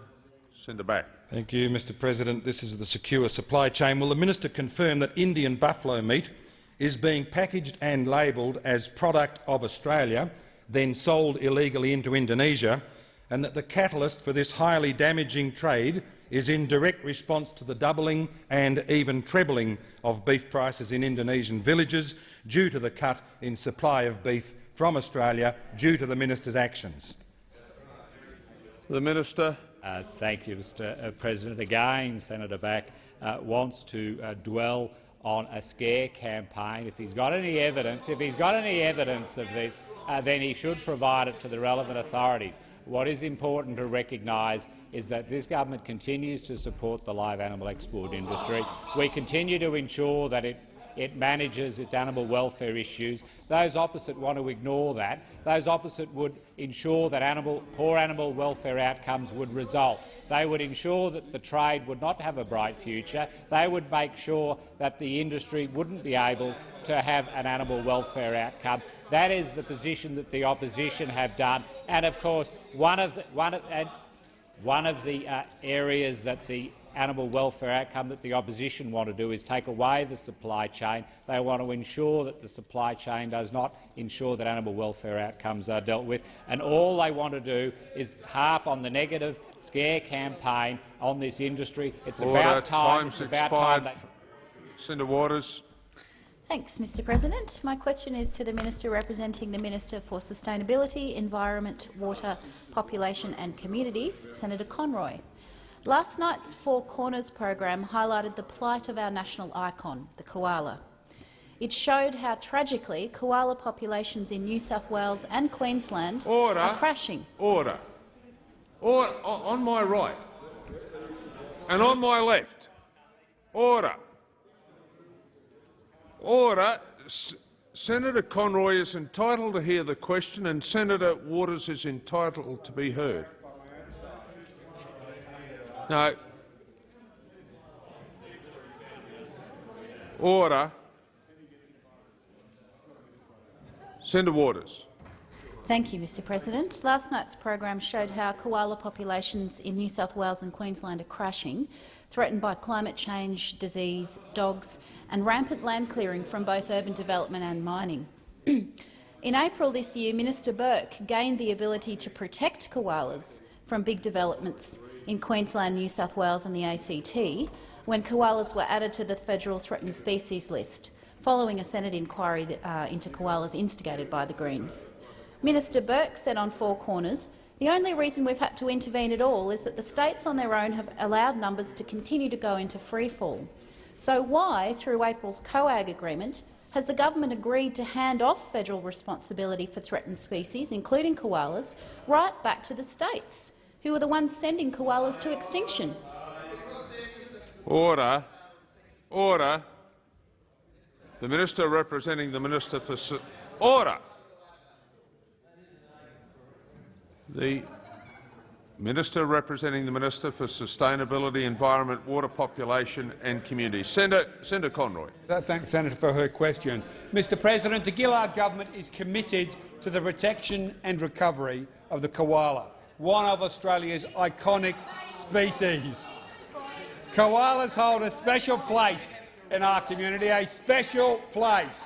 Senator Back. Thank you, Mr President. This is the secure supply chain. Will the minister confirm that Indian buffalo meat is being packaged and labelled as product of Australia, then sold illegally into Indonesia, and that the catalyst for this highly damaging trade is in direct response to the doubling and even trebling of beef prices in Indonesian villages due to the cut in supply of beef from Australia due to the minister's actions. The minister. Uh, thank you, Mr uh, President. Again, Senator Back uh, wants to uh, dwell on a scare campaign. If he's got any evidence, if he's got any evidence of this, uh, then he should provide it to the relevant authorities. What is important to recognise is that this government continues to support the live animal export industry. We continue to ensure that it it manages its animal welfare issues. Those opposite want to ignore that. Those opposite would ensure that animal, poor animal welfare outcomes would result. They would ensure that the trade would not have a bright future. They would make sure that the industry wouldn't be able to have an animal welfare outcome. That is the position that the opposition have done. And of course, one of the, one of, and one of the uh, areas that the animal welfare outcome that the opposition want to do is take away the supply chain. They want to ensure that the supply chain does not ensure that animal welfare outcomes are dealt with. And all they want to do is harp on the negative scare campaign on this industry. It's Order. about time. Time's it's about expired. time that Senator Waters. Thanks, Mr President. My question is to the Minister representing the Minister for Sustainability, Environment, Water, Population and Communities, Senator Conroy. Last night's Four Corners program highlighted the plight of our national icon, the koala. It showed how tragically koala populations in New South Wales and Queensland Order. are crashing. Order. Or on my right and on my left. Order. Order. S Senator Conroy is entitled to hear the question and Senator Waters is entitled to be heard. No. Order. Senator Waters. Thank you, Mr President. Last night's program showed how koala populations in New South Wales and Queensland are crashing, threatened by climate change, disease, dogs and rampant land clearing from both urban development and mining. in April this year, Minister Burke gained the ability to protect koalas from big developments in Queensland, New South Wales and the ACT when koalas were added to the federal threatened species list, following a Senate inquiry that, uh, into koalas instigated by the Greens. Minister Burke said on Four Corners, the only reason we've had to intervene at all is that the states on their own have allowed numbers to continue to go into freefall. So why, through April's COAG agreement, has the government agreed to hand off federal responsibility for threatened species, including koalas, right back to the states, who are the ones sending koalas to extinction? Order. Order. The minister representing the minister for order. The Minister representing the Minister for Sustainability, Environment, Water, Population and Communities. Senator, Senator Conroy. I thank the senator for her question. Mr President, the Gillard government is committed to the protection and recovery of the koala, one of Australia's iconic species. Koalas hold a special place in our community, a special place.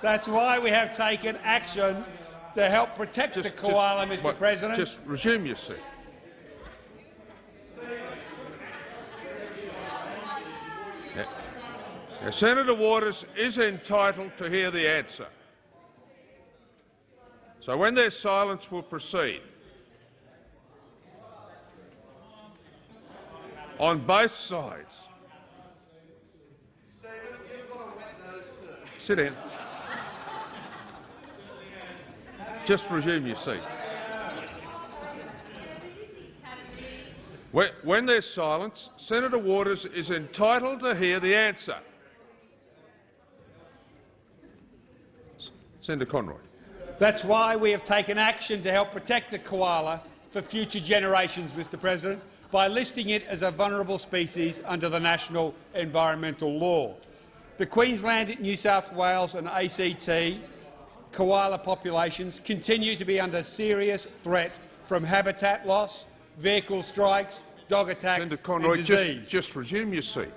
That's why we have taken action to help protect just, the koala, just, Mr what, President. Just resume your seat. Now, Senator Waters is entitled to hear the answer. So when there's silence, we'll proceed. On both sides. Sit in. Just resume your seat. When there's silence, Senator Waters is entitled to hear the answer. Senator Conroy. That's why we have taken action to help protect the koala for future generations, Mr President, by listing it as a vulnerable species under the national environmental law. The Queensland, New South Wales and ACT koala populations continue to be under serious threat from habitat loss, vehicle strikes, dog attacks Senator Conroy, and disease. Just, just resume your seat.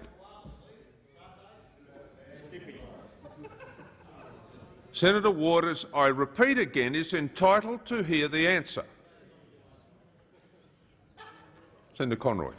Senator Waters, I repeat again, is entitled to hear the answer. Senator Conroy.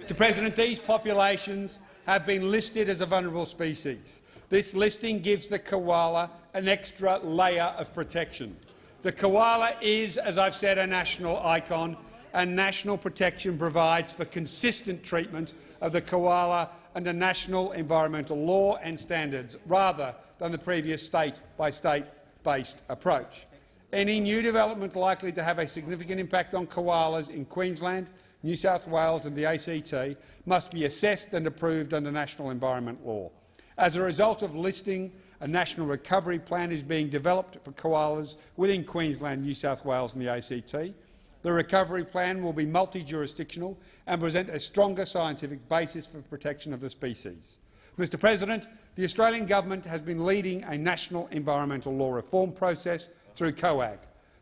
Mr President, these populations have been listed as a vulnerable species. This listing gives the koala an extra layer of protection. The koala is, as I've said, a national icon, and national protection provides for consistent treatment of the koala under national environmental law and standards, rather than the previous state-by-state-based approach. Any new development likely to have a significant impact on koalas in Queensland, New South Wales and the ACT must be assessed and approved under national environment law. As a result of listing, a national recovery plan is being developed for koalas within Queensland, New South Wales and the ACT. The recovery plan will be multi-jurisdictional and present a stronger scientific basis for protection of the species. Mr President, the Australian government has been leading a national environmental law reform process through COAG.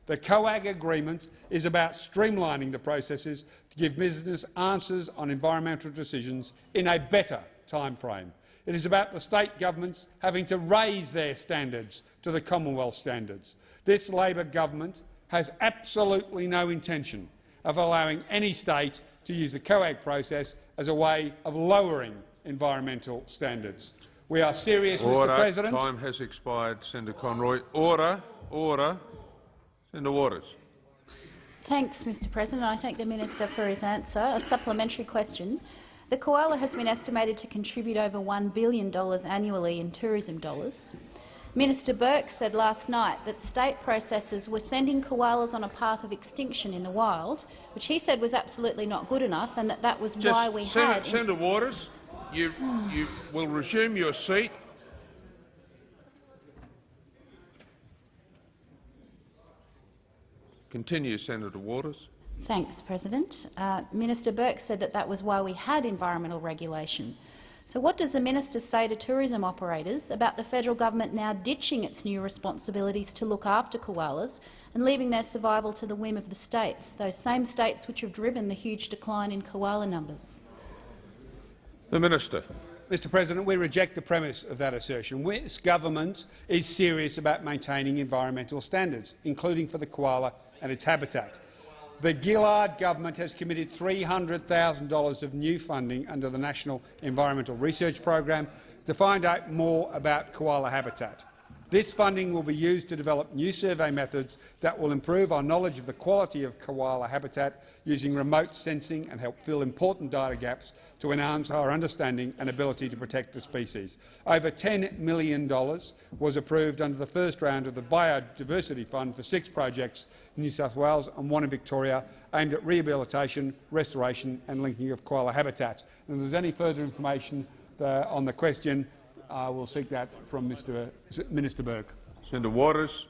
The COAG agreement is about streamlining the processes to give business answers on environmental decisions in a better timeframe. It is about the state governments having to raise their standards to the Commonwealth standards. This Labor government has absolutely no intention of allowing any state to use the COAG process as a way of lowering environmental standards. We are serious, Order. Mr President. Time has expired. Senator Conroy. Order. Order. Senator Waters. Thanks, Mr President. I thank the minister for his answer. A supplementary question. The koala has been estimated to contribute over $1 billion annually in tourism dollars. Minister Burke said last night that state processors were sending koalas on a path of extinction in the wild, which he said was absolutely not good enough, and that that was Just why we Senator, had— Senator Waters, you, you will resume your seat. Continue, Senator Waters. Thanks, President. Uh, Minister Burke said that that was why we had environmental regulation. So what does the minister say to tourism operators about the federal government now ditching its new responsibilities to look after koalas and leaving their survival to the whim of the states, those same states which have driven the huge decline in koala numbers? The Minister. Mr President, we reject the premise of that assertion. This government is serious about maintaining environmental standards, including for the koala and its habitat. The Gillard government has committed $300,000 of new funding under the National Environmental Research Program to find out more about koala habitat. This funding will be used to develop new survey methods that will improve our knowledge of the quality of koala habitat using remote sensing and help fill important data gaps to enhance our understanding and ability to protect the species. Over $10 million was approved under the first round of the Biodiversity Fund for six projects in New South Wales and one in Victoria aimed at rehabilitation, restoration and linking of koala habitats. And if there's any further information on the question, I will seek that from Mr. Minister Burke. Senator Waters.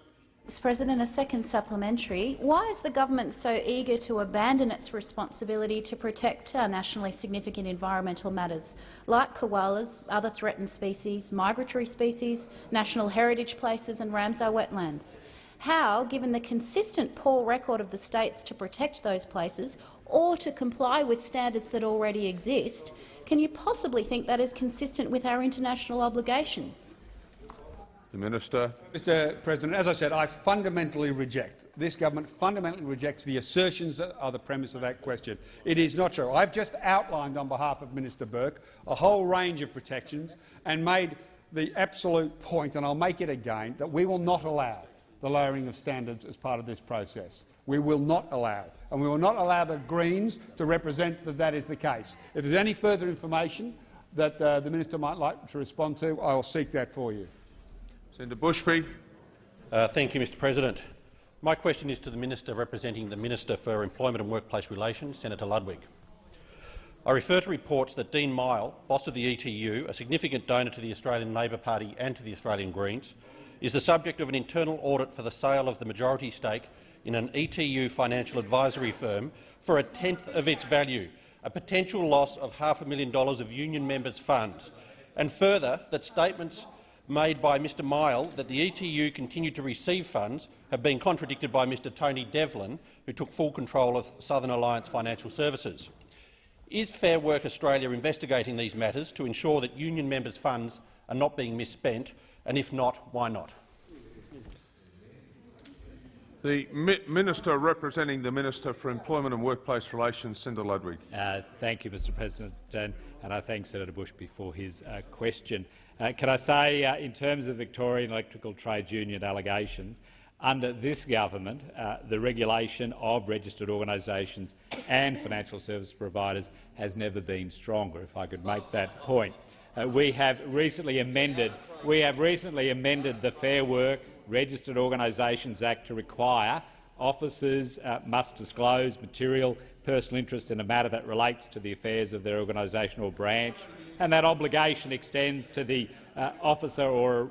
Mr President, a second supplementary. Why is the government so eager to abandon its responsibility to protect our nationally significant environmental matters, like koalas, other threatened species, migratory species, national heritage places and Ramsar wetlands? How, given the consistent poor record of the states to protect those places or to comply with standards that already exist, can you possibly think that is consistent with our international obligations? The Minister. Mr President, as I said, I fundamentally reject, this government fundamentally rejects the assertions that are the premise of that question. It is not true. I've just outlined on behalf of Minister Burke a whole range of protections and made the absolute point, and I'll make it again, that we will not allow the lowering of standards as part of this process. We will not allow, and we will not allow the Greens to represent that that is the case. If there's any further information that uh, the minister might like to respond to, I will seek that for you. Senator Bushby. Uh, thank you, Mr President. My question is to the Minister representing the Minister for Employment and Workplace Relations, Senator Ludwig. I refer to reports that Dean Mighell, boss of the ETU, a significant donor to the Australian Labor Party and to the Australian Greens, is the subject of an internal audit for the sale of the majority stake in an ETU financial advisory firm for a tenth of its value, a potential loss of half a million dollars of union members' funds, and further that statements made by Mr Mighell that the ETU continued to receive funds have been contradicted by Mr Tony Devlin, who took full control of Southern Alliance Financial Services. Is Fair Work Australia investigating these matters to ensure that union members' funds are not being misspent, and if not, why not? The Mi Minister representing the Minister for Employment and Workplace Relations, Senator Ludwig. Uh, thank you, Mr President, and, and I thank Senator Bush for his uh, question. Uh, can I say, uh, in terms of Victorian electrical trade union allegations, under this government, uh, the regulation of registered organisations and financial service providers has never been stronger, if I could make that point. Uh, we have recently amended we have recently amended the Fair Work Registered Organisations Act to require officers uh, must disclose material personal interest in a matter that relates to the affairs of their organisation or branch, and that obligation extends to the uh, officer or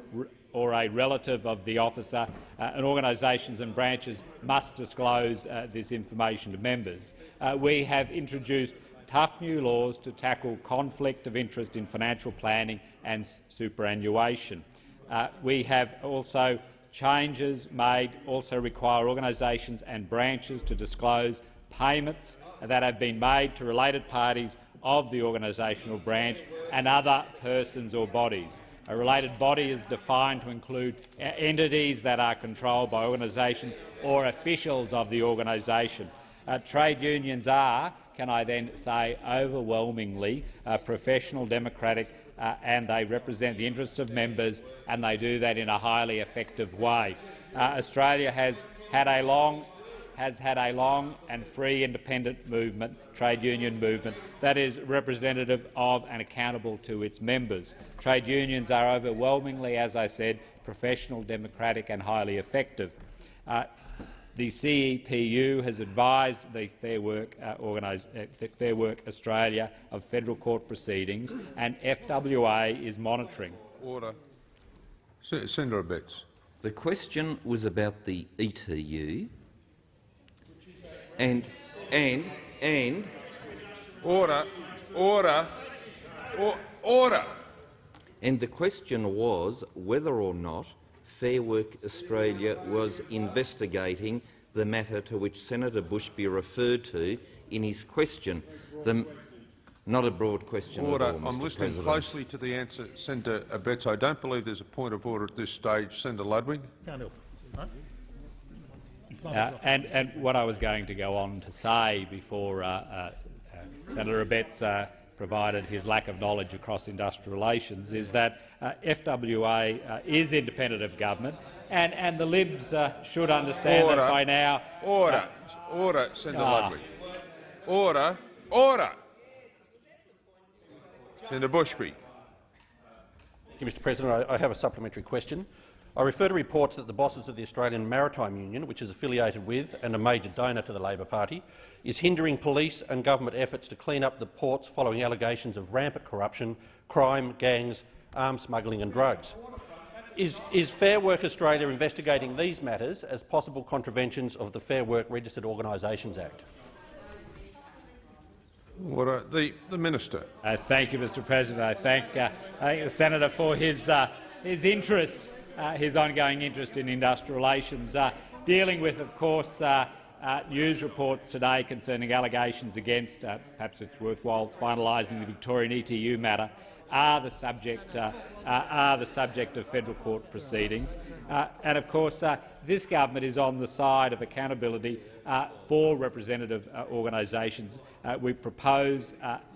or a relative of the officer, uh, and organisations and branches must disclose uh, this information to members. Uh, we have introduced tough new laws to tackle conflict of interest in financial planning and superannuation. Uh, we have also changes made also require organisations and branches to disclose payments that have been made to related parties of the organisational branch and other persons or bodies. A related body is defined to include entities that are controlled by organisations or officials of the organisation. Uh, trade unions are, can I then say, overwhelmingly uh, professional, democratic, uh, and they represent the interests of members, and they do that in a highly effective way. Uh, Australia has had a long has had a long and free independent movement, trade union movement, that is representative of and accountable to its members. Trade unions are overwhelmingly, as I said, professional, democratic and highly effective. Uh, the CEPU has advised the Fair Work, uh, uh, Fair Work Australia of federal court proceedings, and FWA is monitoring. Order. Senator Abetz. The question was about the ETU, and and and order, order, or, order. And the question was whether or not Fair Work Australia was investigating the matter to which Senator Bushby referred to in his question. The, not a broad question order. at all, Mr. I'm listening President. closely to the answer, Senator Abetz. I don't believe there's a point of order at this stage. Senator Ludwig. Uh, and, and, what I was going to go on to say before uh, uh, uh Senator Abetz uh, provided his lack of knowledge across industrial relations is that uh, FWA is independent of government, and, and the Libs should understand order. that by now. Order, order, Senator ah. Ludwig. Order, order. Senator Bushby. Thank you, Mr. President. I, I have a supplementary question. I refer to reports that the bosses of the Australian Maritime Union, which is affiliated with and a major donor to the Labor Party, is hindering police and government efforts to clean up the ports following allegations of rampant corruption, crime, gangs, arms smuggling and drugs. Is, is, Fair Work Australia investigating these matters as possible contraventions of the Fair Work Registered Organisations Act? Order. The, the Minister. Uh, thank you, Mr President. I thank, uh, I thank the senator for his, uh, his interest uh, his ongoing interest in industrial relations, uh, dealing with, of course, uh, uh news reports today concerning allegations against, uh, perhaps it's worthwhile finalising the Victorian ETU matter, are the subject, uh, are the subject of federal court proceedings. and, of course, this government is on the side of accountability for representative organisations. we propose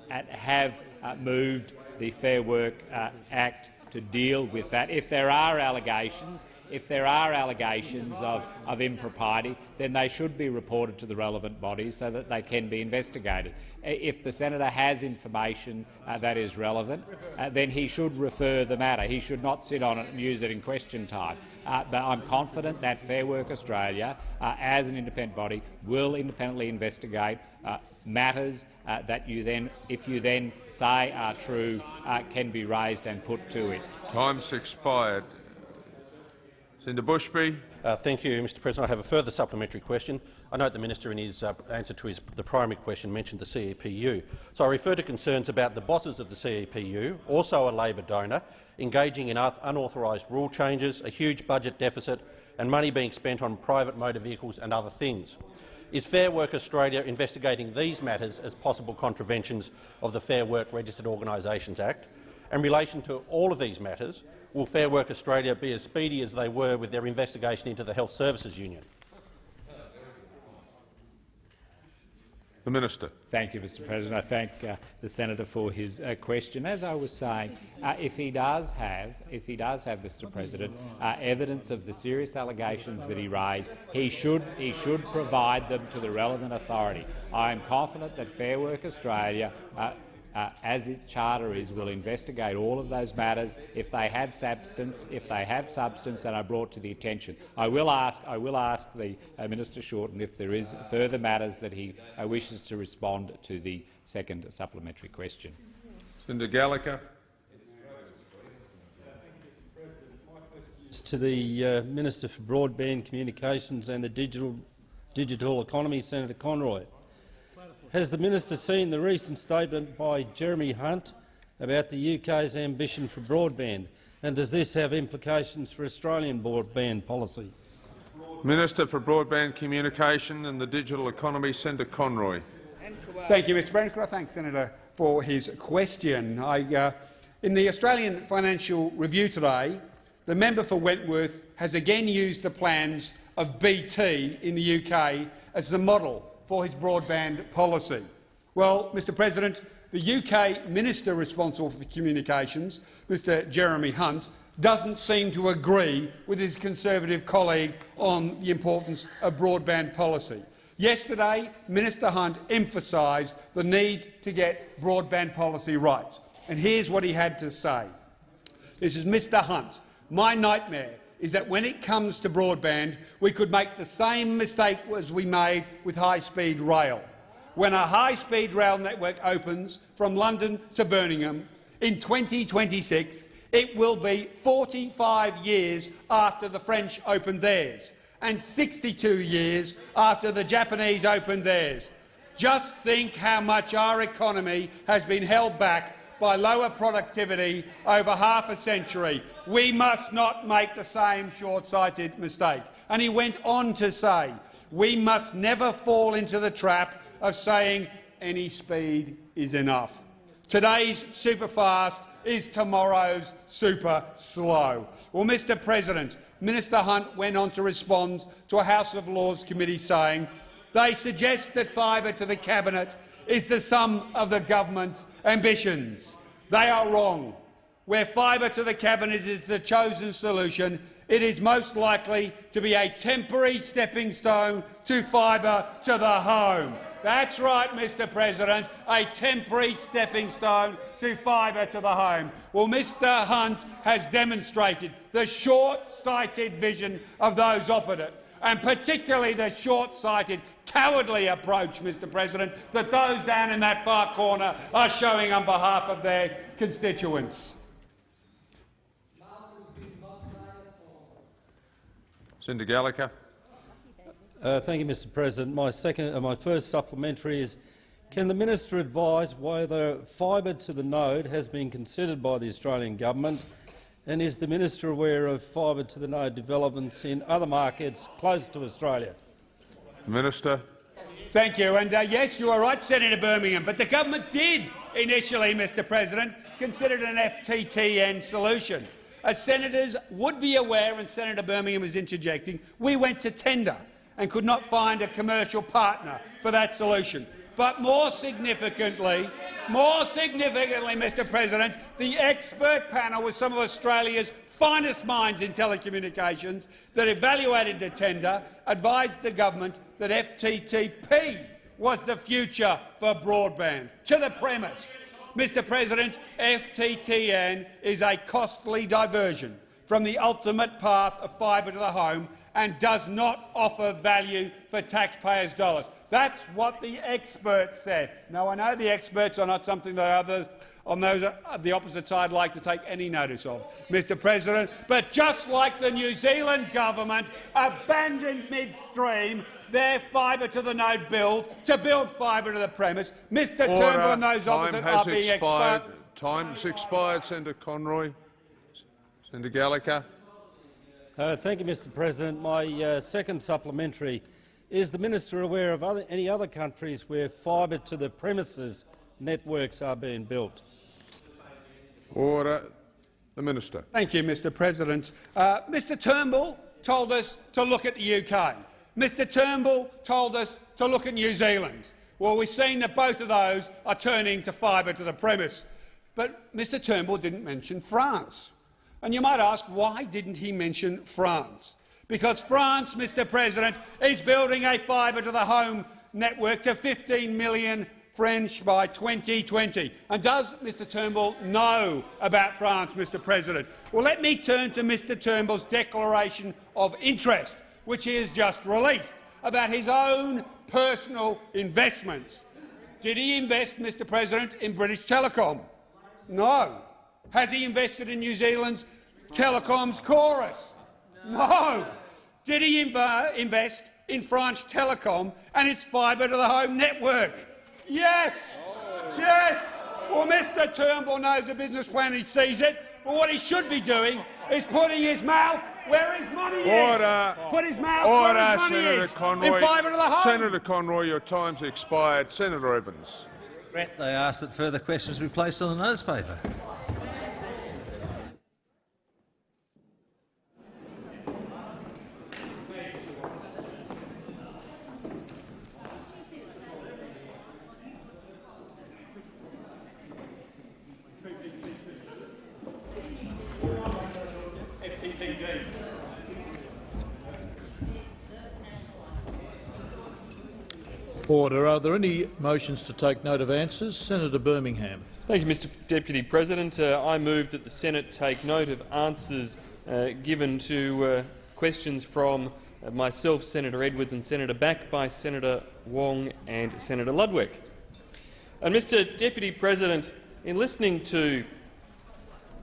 and have moved the Fair Work Act to deal with that. If there are allegations, if there are allegations of, of impropriety, then they should be reported to the relevant bodies so that they can be investigated. If the senator has information uh, that is relevant, uh, then he should refer the matter. He should not sit on it and use it in question time. Uh, but I'm confident that Fair Work Australia, uh, as an independent body, will independently investigate uh, matters uh, that you then, if you then say are true, uh, can be raised and put to it. Time's expired. Senator Bushby. Uh, thank you, Mr President. I have a further supplementary question. I note the minister in his uh, answer to his, the primary question mentioned the CEPU. So I refer to concerns about the bosses of the CEPU, also a Labor donor, engaging in unauthorised rule changes, a huge budget deficit and money being spent on private motor vehicles and other things. Is Fair Work Australia investigating these matters as possible contraventions of the Fair Work Registered Organisations Act? In relation to all of these matters, will Fair Work Australia be as speedy as they were with their investigation into the Health Services Union? The Minister. Thank you, Mr President. I thank uh, the senator for his uh, question. As I was saying, uh, if he does have, if he does have, Mr President, uh, evidence of the serious allegations that he raised, he should he should provide them to the relevant authority. I am confident that Fair Work Australia uh, as its charter is, will investigate all of those matters if they have substance, if they have substance and are brought to the attention. I will ask, I will ask the uh, Minister Shorten if there is further matters that he uh, wishes to respond to the second supplementary question. Senator Gallacher. To the uh, Minister for Broadband Communications and the Digital, Digital Economy, Senator Conroy. Has the minister seen the recent statement by Jeremy Hunt about the UK's ambition for broadband, and does this have implications for Australian broadband policy? Minister for Broadband Communication and the Digital Economy, Senator Conroy. Thank you, Mr President. I thank Senator for his question. I, uh, in the Australian Financial Review today, the member for Wentworth has again used the plans of BT in the UK as the model for his broadband policy. Well, Mr President, the UK Minister responsible for communications, Mr Jeremy Hunt, doesn't seem to agree with his Conservative colleague on the importance of broadband policy. Yesterday, Minister Hunt emphasised the need to get broadband policy right. And here's what he had to say. This is Mr Hunt. My nightmare is that when it comes to broadband, we could make the same mistake as we made with high-speed rail. When a high-speed rail network opens from London to Birmingham in 2026, it will be 45 years after the French opened theirs and 62 years after the Japanese opened theirs. Just think how much our economy has been held back by lower productivity over half a century. We must not make the same short-sighted mistake. And he went on to say, we must never fall into the trap of saying any speed is enough. Today's super fast is tomorrow's super slow. Well, Mr President, Minister Hunt went on to respond to a House of Lords committee saying they suggest that fibre to the Cabinet is the sum of the government's ambitions. They are wrong. Where fibre to the cabinet is the chosen solution, it is most likely to be a temporary stepping stone to fibre to the home. That's right, Mr President, a temporary stepping stone to fibre to the home. Well, Mr Hunt has demonstrated the short-sighted vision of those opposite and particularly the short-sighted, cowardly approach, Mr President, that those down in that far corner are showing on behalf of their constituents. Senator Gallacher. Uh, thank you, Mr President. My, second, uh, my first supplementary is, can the minister advise whether fibre to the node has been considered by the Australian government and is the minister aware of fibre to the node developments in other markets close to Australia? Minister. Thank you. And uh, yes, you are right, Senator Birmingham, but the government did initially, Mr President, consider an FTTN solution. As senators would be aware, and Senator Birmingham is interjecting, we went to tender and could not find a commercial partner for that solution. But more significantly, more significantly, Mr President, the expert panel with some of Australia's finest minds in telecommunications that evaluated the tender advised the government that FTTP was the future for broadband. To the premise, Mr President, FTTN is a costly diversion from the ultimate path of fibre to the home and does not offer value for taxpayers' dollars. That's what the experts said. Now, I know the experts are not something that others on those of the opposite side like to take any notice of, Mr President, but just like the New Zealand government abandoned midstream their fibre to the node build to build fibre to the premise, Mr Order. Turnbull and those Time opposite has are being expired. exposed. Time's expired, Senator Conroy. Senator Gallacher. Uh, thank you, Mr President. My uh, second supplementary is the minister aware of other, any other countries where fibre to the premises networks are being built? Order. The minister. Thank you, Mr President. Uh, Mr Turnbull told us to look at the UK. Mr Turnbull told us to look at New Zealand. Well, we've seen that both of those are turning to fibre to the premise. But Mr Turnbull didn't mention France. And you might ask, why didn't he mention France? Because France, Mr President, is building a fibre-to-the-home network to 15 million French by 2020. And does Mr Turnbull know about France, Mr President? Well, let me turn to Mr Turnbull's declaration of interest, which he has just released, about his own personal investments. Did he invest, Mr President, in British Telecom? No. Has he invested in New Zealand's telecoms Chorus? No. Did he inv invest in France Telecom and its fibre-to-the-home network? Yes. Yes. Well, Mr Turnbull knows the business plan, he sees it, but what he should be doing is putting his mouth where his money is. Order. is. Put his mouth Order, where his money Senator is. Conroy. In fibre to the home. Senator Conroy, your time's expired. Senator Evans. Regret they ask that further questions be placed on the notice paper. Order. Are there any motions to take note of answers? Senator Birmingham. Thank you, Mr Deputy President. Uh, I move that the Senate take note of answers uh, given to uh, questions from uh, myself, Senator Edwards and Senator Back by Senator Wong and Senator Ludwig. And Mr Deputy President, in listening to,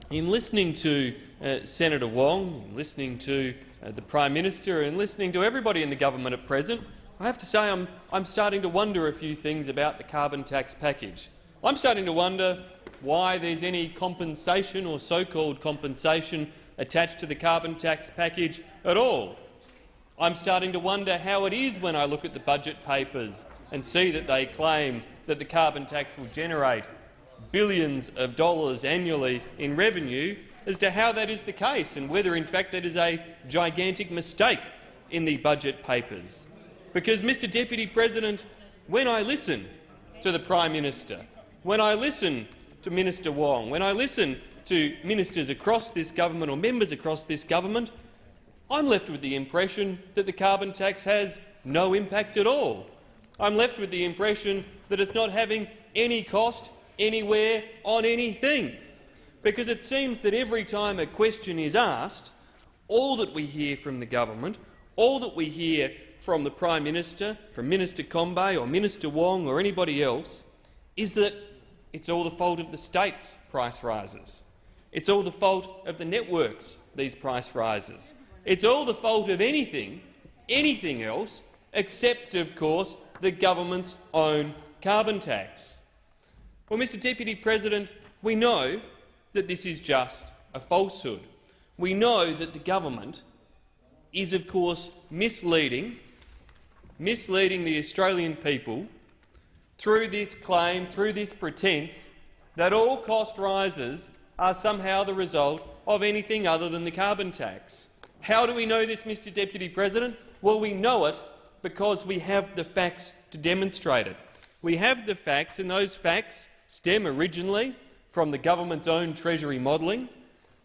in listening to uh, Senator Wong, in listening to uh, the Prime Minister and listening to everybody in the government at present, I have to say I'm, I'm starting to wonder a few things about the carbon tax package. I'm starting to wonder why there's any compensation or so-called compensation attached to the carbon tax package at all. I'm starting to wonder how it is when I look at the budget papers and see that they claim that the carbon tax will generate billions of dollars annually in revenue as to how that is the case and whether in fact that is a gigantic mistake in the budget papers. Because, Mr Deputy President, when I listen to the Prime Minister, when I listen to Minister Wong, when I listen to ministers across this government or members across this government, I'm left with the impression that the carbon tax has no impact at all. I'm left with the impression that it's not having any cost anywhere on anything. Because it seems that every time a question is asked, all that we hear from the government, all that we hear from the Prime Minister, from Minister Combet or Minister Wong or anybody else, is that it's all the fault of the state's price rises. It's all the fault of the networks, these price rises. It's all the fault of anything, anything else, except, of course, the government's own carbon tax. Well, Mr Deputy President, we know that this is just a falsehood. We know that the government is, of course, misleading misleading the Australian people through this claim, through this pretence that all cost rises are somehow the result of anything other than the carbon tax. How do we know this, Mr Deputy President? Well, we know it because we have the facts to demonstrate it. We have the facts, and those facts stem originally from the government's own Treasury modelling,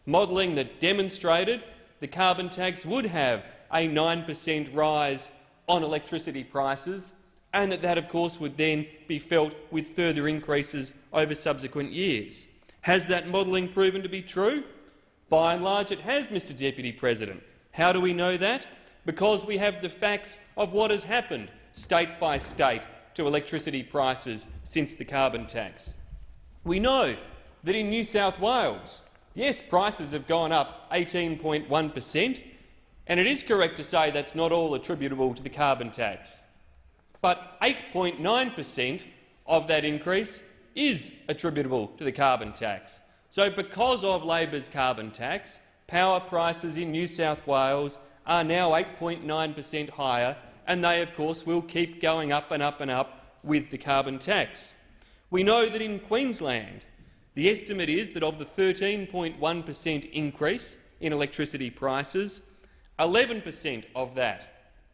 modelling that demonstrated the carbon tax would have a 9 per cent rise on electricity prices, and that that, of course, would then be felt with further increases over subsequent years. Has that modelling proven to be true? By and large, it has, Mr Deputy President. How do we know that? Because we have the facts of what has happened state by state to electricity prices since the carbon tax. We know that in New South Wales, yes, prices have gone up 18.1 per cent, and it is correct to say that's not all attributable to the carbon tax. But 8.9 per cent of that increase is attributable to the carbon tax. So because of Labor's carbon tax, power prices in New South Wales are now 8.9 per cent higher, and they, of course, will keep going up and up and up with the carbon tax. We know that in Queensland, the estimate is that of the 13.1 per cent increase in electricity prices, 11 per cent of that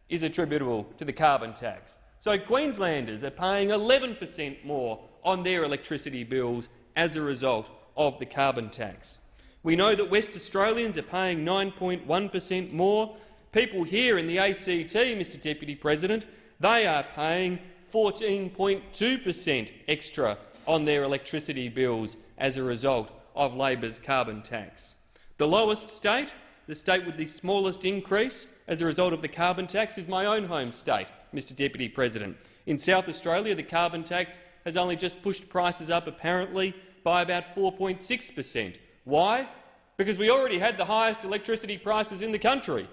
is attributable to the carbon tax. So Queenslanders are paying 11 per cent more on their electricity bills as a result of the carbon tax. We know that West Australians are paying 9.1 per cent more. People here in the ACT, Mr Deputy President, they are paying 14.2 per cent extra on their electricity bills as a result of Labor's carbon tax. The lowest state, the state with the smallest increase as a result of the carbon tax, is my own home state, Mr Deputy President. In South Australia, the carbon tax has only just pushed prices up, apparently, by about 4.6 per cent. Why? Because we already had the highest electricity prices in the country.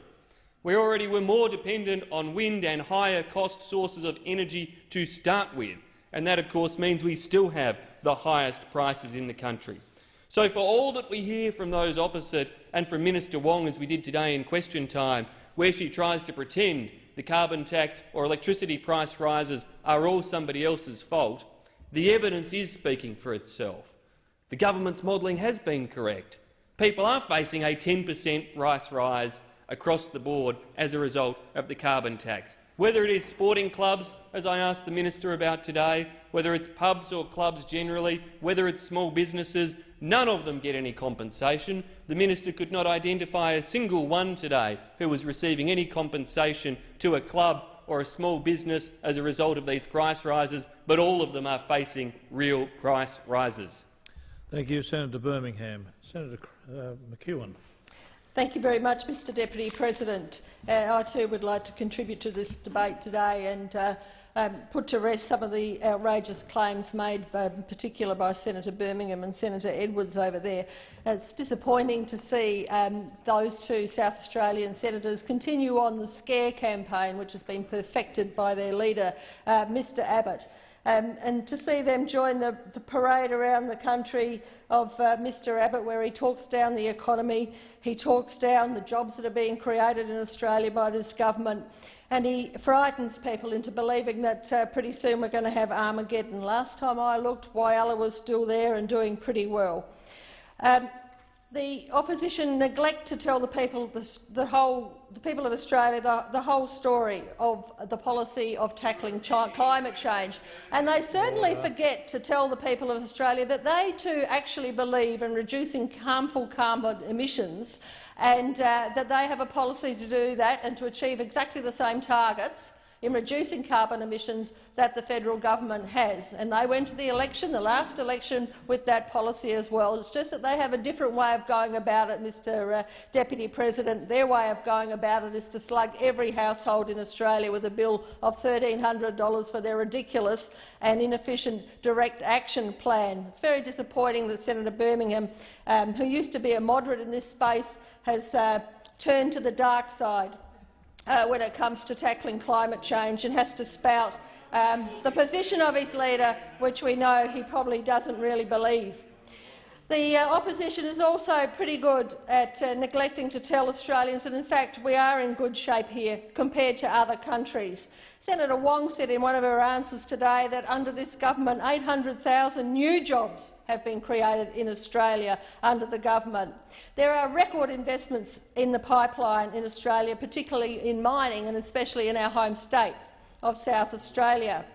We already were more dependent on wind and higher cost sources of energy to start with, and that, of course, means we still have the highest prices in the country. So for all that we hear from those opposite and from Minister Wong, as we did today in question time, where she tries to pretend the carbon tax or electricity price rises are all somebody else's fault, the evidence is speaking for itself. The government's modelling has been correct. People are facing a 10 per cent price rise across the board as a result of the carbon tax. Whether it is sporting clubs, as I asked the minister about today, whether it's pubs or clubs generally, whether it's small businesses, none of them get any compensation. The minister could not identify a single one today who was receiving any compensation to a club or a small business as a result of these price rises, but all of them are facing real price rises. Thank you, Senator Birmingham. Senator uh, McEwen. Thank you very much, Mr Deputy President. Uh, I too would like to contribute to this debate today and uh, um, put to rest some of the outrageous claims made by, in particular by Senator Birmingham and Senator Edwards over there. It's disappointing to see um, those two South Australian senators continue on the scare campaign which has been perfected by their leader, uh, Mr Abbott. Um, and to see them join the, the parade around the country of uh, Mr Abbott, where he talks down the economy, he talks down the jobs that are being created in Australia by this government, and he frightens people into believing that uh, pretty soon we're going to have Armageddon. Last time I looked, Whyalla was still there and doing pretty well. Um, the opposition neglect to tell the people the, the whole the people of Australia the, the, whole story of the policy of tackling climate change. And they certainly forget to tell the people of Australia that they too actually believe in reducing harmful carbon emissions and uh, that they have a policy to do that and to achieve exactly the same targets in reducing carbon emissions that the federal government has. And they went to the election, the last election, with that policy as well. It's just that they have a different way of going about it, Mr uh, Deputy President. Their way of going about it is to slug every household in Australia with a bill of $1,300 for their ridiculous and inefficient direct action plan. It's very disappointing that Senator Birmingham, um, who used to be a moderate in this space, has uh, turned to the dark side uh, when it comes to tackling climate change and has to spout um, the position of his leader, which we know he probably doesn't really believe. The uh, opposition is also pretty good at uh, neglecting to tell Australians that, in fact, we are in good shape here compared to other countries. Senator Wong said in one of her answers today that under this government 800,000 new jobs have been created in Australia under the government. There are record investments in the pipeline in Australia, particularly in mining and especially in our home state of South Australia.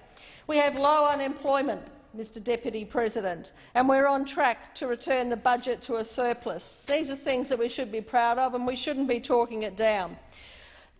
We have low unemployment, Mr Deputy President, and we're on track to return the budget to a surplus. These are things that we should be proud of, and we shouldn't be talking it down.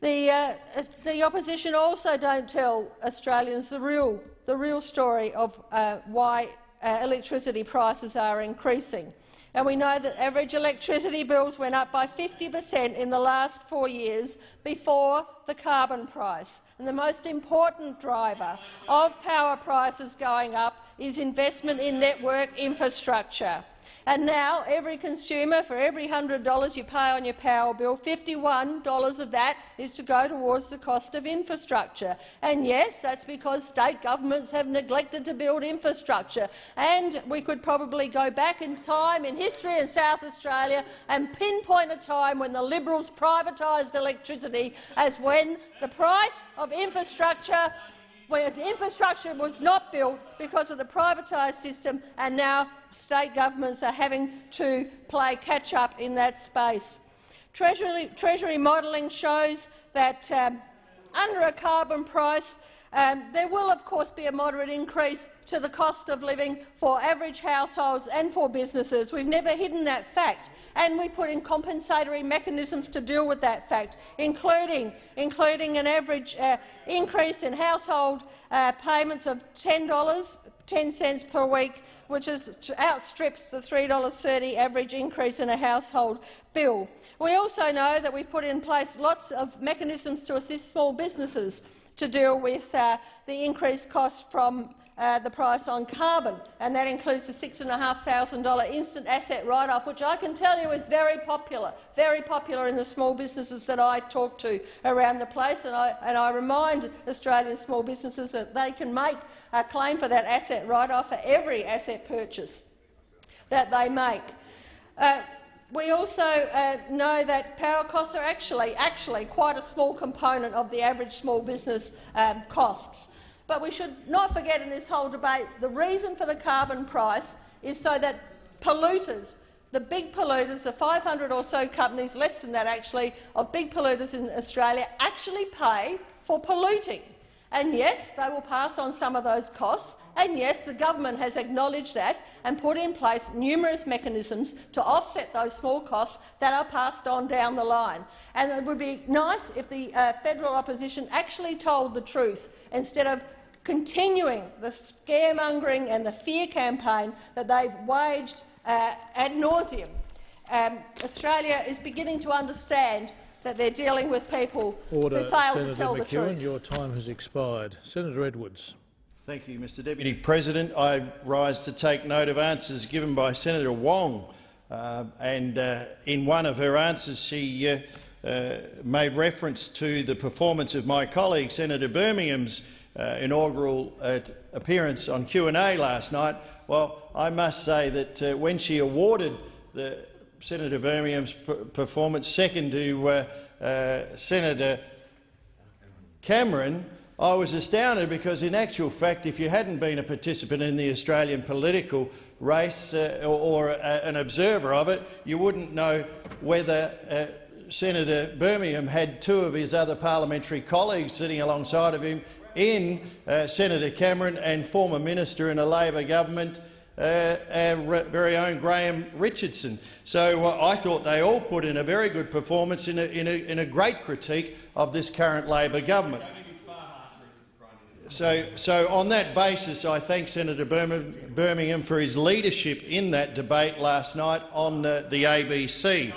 The, uh, the opposition also don't tell Australians the real, the real story of uh, why uh, electricity prices are increasing. And we know that average electricity bills went up by 50 per cent in the last four years before the carbon price. And the most important driver of power prices going up is investment in network infrastructure. And now every consumer, for every $100 you pay on your power bill, $51 of that is to go towards the cost of infrastructure. And yes, that's because state governments have neglected to build infrastructure. And we could probably go back in time in history in South Australia and pinpoint a time when the Liberals privatised electricity as when the price of infrastructure where the infrastructure was not built because of the privatised system, and now state governments are having to play catch-up in that space. Treasury, Treasury modelling shows that um, under a carbon price, Um, there will, of course, be a moderate increase to the cost of living for average households and for businesses. We've never hidden that fact, and we put in compensatory mechanisms to deal with that fact, including, including an average uh, increase in household uh, payments of $10, 10 cents per week, which is, outstrips the $3.30 average increase in a household bill. We also know that we've put in place lots of mechanisms to assist small businesses to deal with uh, the increased cost from uh, the price on carbon, and that includes the $6,500 instant asset write-off, which I can tell you is very popular, very popular in the small businesses that I talk to around the place. And I, and I remind Australian small businesses that they can make a claim for that asset write-off for every asset purchase that they make. Uh, we also uh, know that power costs are actually, actually quite a small component of the average small business um, costs. But we should not forget in this whole debate the reason for the carbon price is so that polluters, the big polluters, the 500 or so companies, less than that actually, of big polluters in Australia actually pay for polluting. And yes, they will pass on some of those costs, and yes, the government has acknowledged that and put in place numerous mechanisms to offset those small costs that are passed on down the line. And it would be nice if the uh, federal opposition actually told the truth instead of continuing the scaremongering and the fear campaign that they've waged uh, ad nauseum. Um, Australia is beginning to understand that they're dealing with people Order. who fail Senator to tell McEwen, the truth. Your time has expired. Senator Edwards. Thank you, Mr Deputy President. I rise to take note of answers given by Senator Wong. Uh, and uh, in one of her answers, she uh, uh made reference to the performance of my colleague, Senator Birmingham's uh, inaugural uh, appearance on Q&A last night. Well, I must say that when she awarded the Senator Birmingham's performance second to Senator Cameron, I was astounded because, in actual fact, if you hadn't been a participant in the Australian political race uh, or, or uh, an observer of it, you wouldn't know whether uh, Senator Birmingham had two of his other parliamentary colleagues sitting alongside of him in uh, Senator Cameron and former minister in a Labor government, uh, our very own Graham Richardson. So I thought they all put in a very good performance in a, in a, in a great critique of this current Labor government. So, so on that basis, I thank Senator Birmingham for his leadership in that debate last night on uh, the ABC.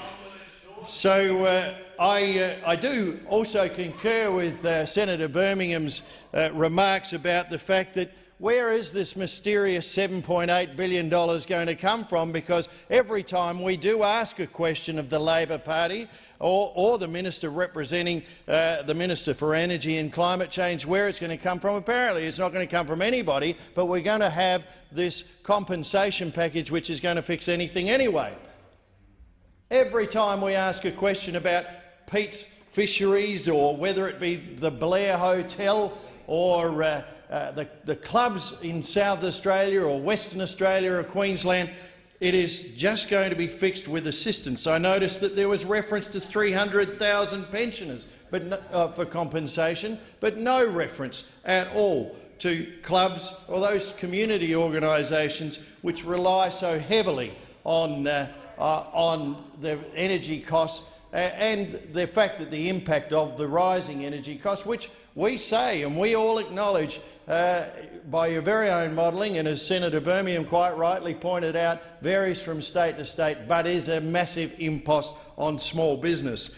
So uh, I, uh, I, do also concur with uh, Senator Birmingham's uh, remarks about the fact that where is this mysterious $7.8 billion going to come from? Because every time we do ask a question of the Labor Party or, or the minister representing uh, the Minister for Energy and Climate Change, where it's going to come from, apparently it's not going to come from anybody, but we're going to have this compensation package which is going to fix anything anyway. Every time we ask a question about Pete's fisheries or whether it be the Blair Hotel or uh, uh, the, the clubs in South Australia or Western Australia or Queensland, it is just going to be fixed with assistance. I noticed that there was reference to 300,000 pensioners but no, uh, for compensation, but no reference at all to clubs or those community organisations which rely so heavily on, uh, uh, on the energy costs and the fact that the impact of the rising energy costs, which we say and we all acknowledge uh, by your very own modelling, and as Senator Birmingham quite rightly pointed out, varies from state to state, but is a massive impost on small business.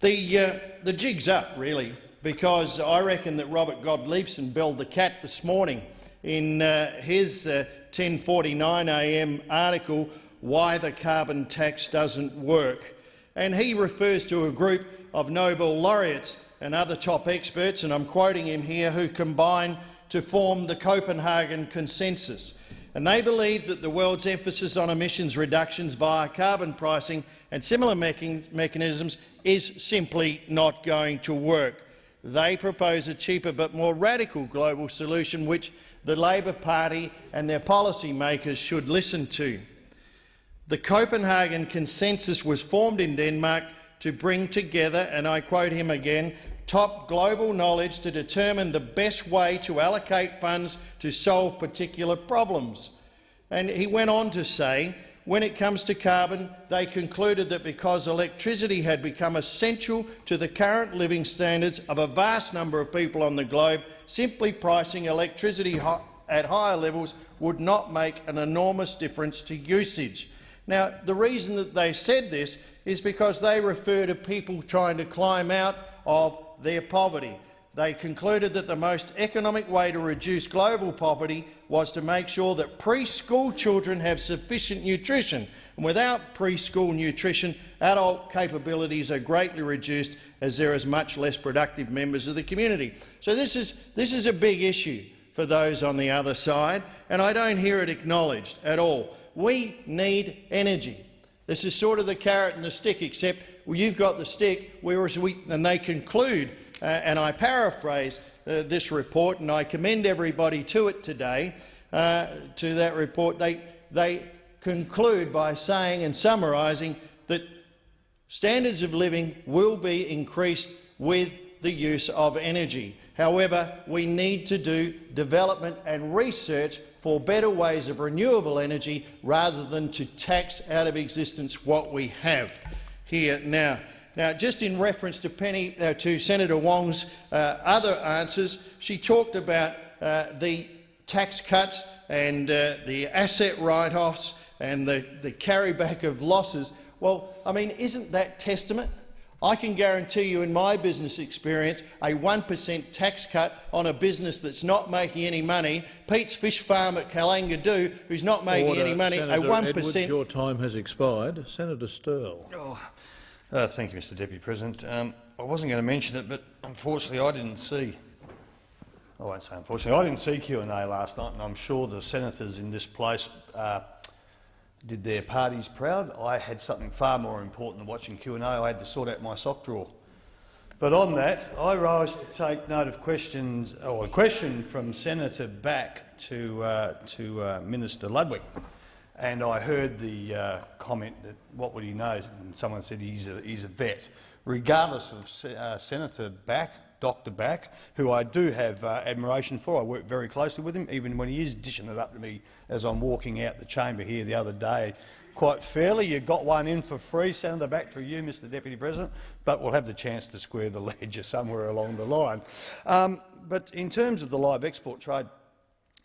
The, uh, the jig's up, really, because I reckon that Robert Gottliebsen belled the cat this morning in uh, his 10.49am uh, article, Why the Carbon Tax Doesn't Work. And he refers to a group of Nobel laureates and other top experts, and I'm quoting him here, who combine to form the Copenhagen Consensus. And they believe that the world's emphasis on emissions reductions via carbon pricing and similar mechanisms is simply not going to work. They propose a cheaper but more radical global solution which the Labor Party and their policymakers should listen to. The Copenhagen Consensus was formed in Denmark to bring together, and I quote him again, top global knowledge to determine the best way to allocate funds to solve particular problems. And he went on to say, when it comes to carbon, they concluded that because electricity had become essential to the current living standards of a vast number of people on the globe, simply pricing electricity at higher levels would not make an enormous difference to usage. Now, the reason that they said this is because they refer to people trying to climb out of their poverty. They concluded that the most economic way to reduce global poverty was to make sure that preschool children have sufficient nutrition. And without preschool nutrition, adult capabilities are greatly reduced as there is much less productive members of the community. So this is, this is a big issue for those on the other side, and I don't hear it acknowledged at all. We need energy. This is sort of the carrot and the stick, except well, you've got the stick, whereas we, and they conclude, uh, and I paraphrase uh, this report, and I commend everybody to it today, uh, to that report. They, they conclude by saying and summarising that standards of living will be increased with the use of energy. However, we need to do development and research for better ways of renewable energy rather than to tax out of existence what we have here now. Now, just in reference to, Penny, uh, to Senator Wong's uh, other answers, she talked about uh, the tax cuts and uh, the asset write-offs and the, the carryback of losses. Well, I mean, isn't that testament I can guarantee you in my business experience a 1 per cent tax cut on a business that's not making any money, Pete's Fish Farm at Kalangadoo, who's not making Order. any money, Senator a 1 Edwards, your time has expired. Senator Sterle. Oh, uh, thank you, Mr Deputy President. Um, I wasn't going to mention it, but unfortunately I didn't see I won't say unfortunately. I didn't see Q&A last night, and I'm sure the senators in this place uh, did their parties proud. I had something far more important than watching Q&A. I had to sort out my sock drawer. But on that, I rise to take note of questions, or a question from Senator Back to, uh, to uh, Minister Ludwig. And I heard the uh, comment that what would he know, and someone said he's a, he's a vet. Regardless of uh, Senator Back, Dr Back, who I do have uh, admiration for. I work very closely with him, even when he is dishing it up to me as I'm walking out the chamber here the other day. Quite fairly, you got one in for free, Senator Back, through you, Mr Deputy President, but we'll have the chance to square the ledger somewhere along the line. Um, but in terms of the live export trade,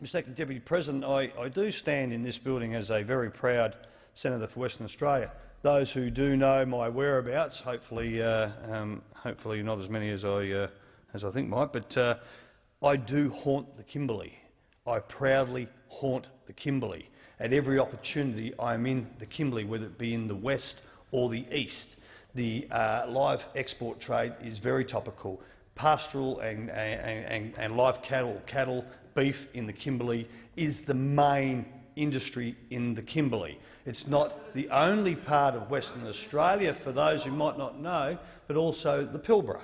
Mr Deputy President, I, I do stand in this building as a very proud senator for Western Australia those who do know my whereabouts, hopefully, uh, um, hopefully not as many as I uh, as I think might, but uh, I do haunt the Kimberley. I proudly haunt the Kimberley. At every opportunity I am in the Kimberley, whether it be in the west or the east. The uh, live export trade is very topical. Pastoral and, and, and, and live cattle, cattle, beef in the Kimberley is the main industry in the Kimberley. It's not the only part of Western Australia, for those who might not know, but also the Pilbara.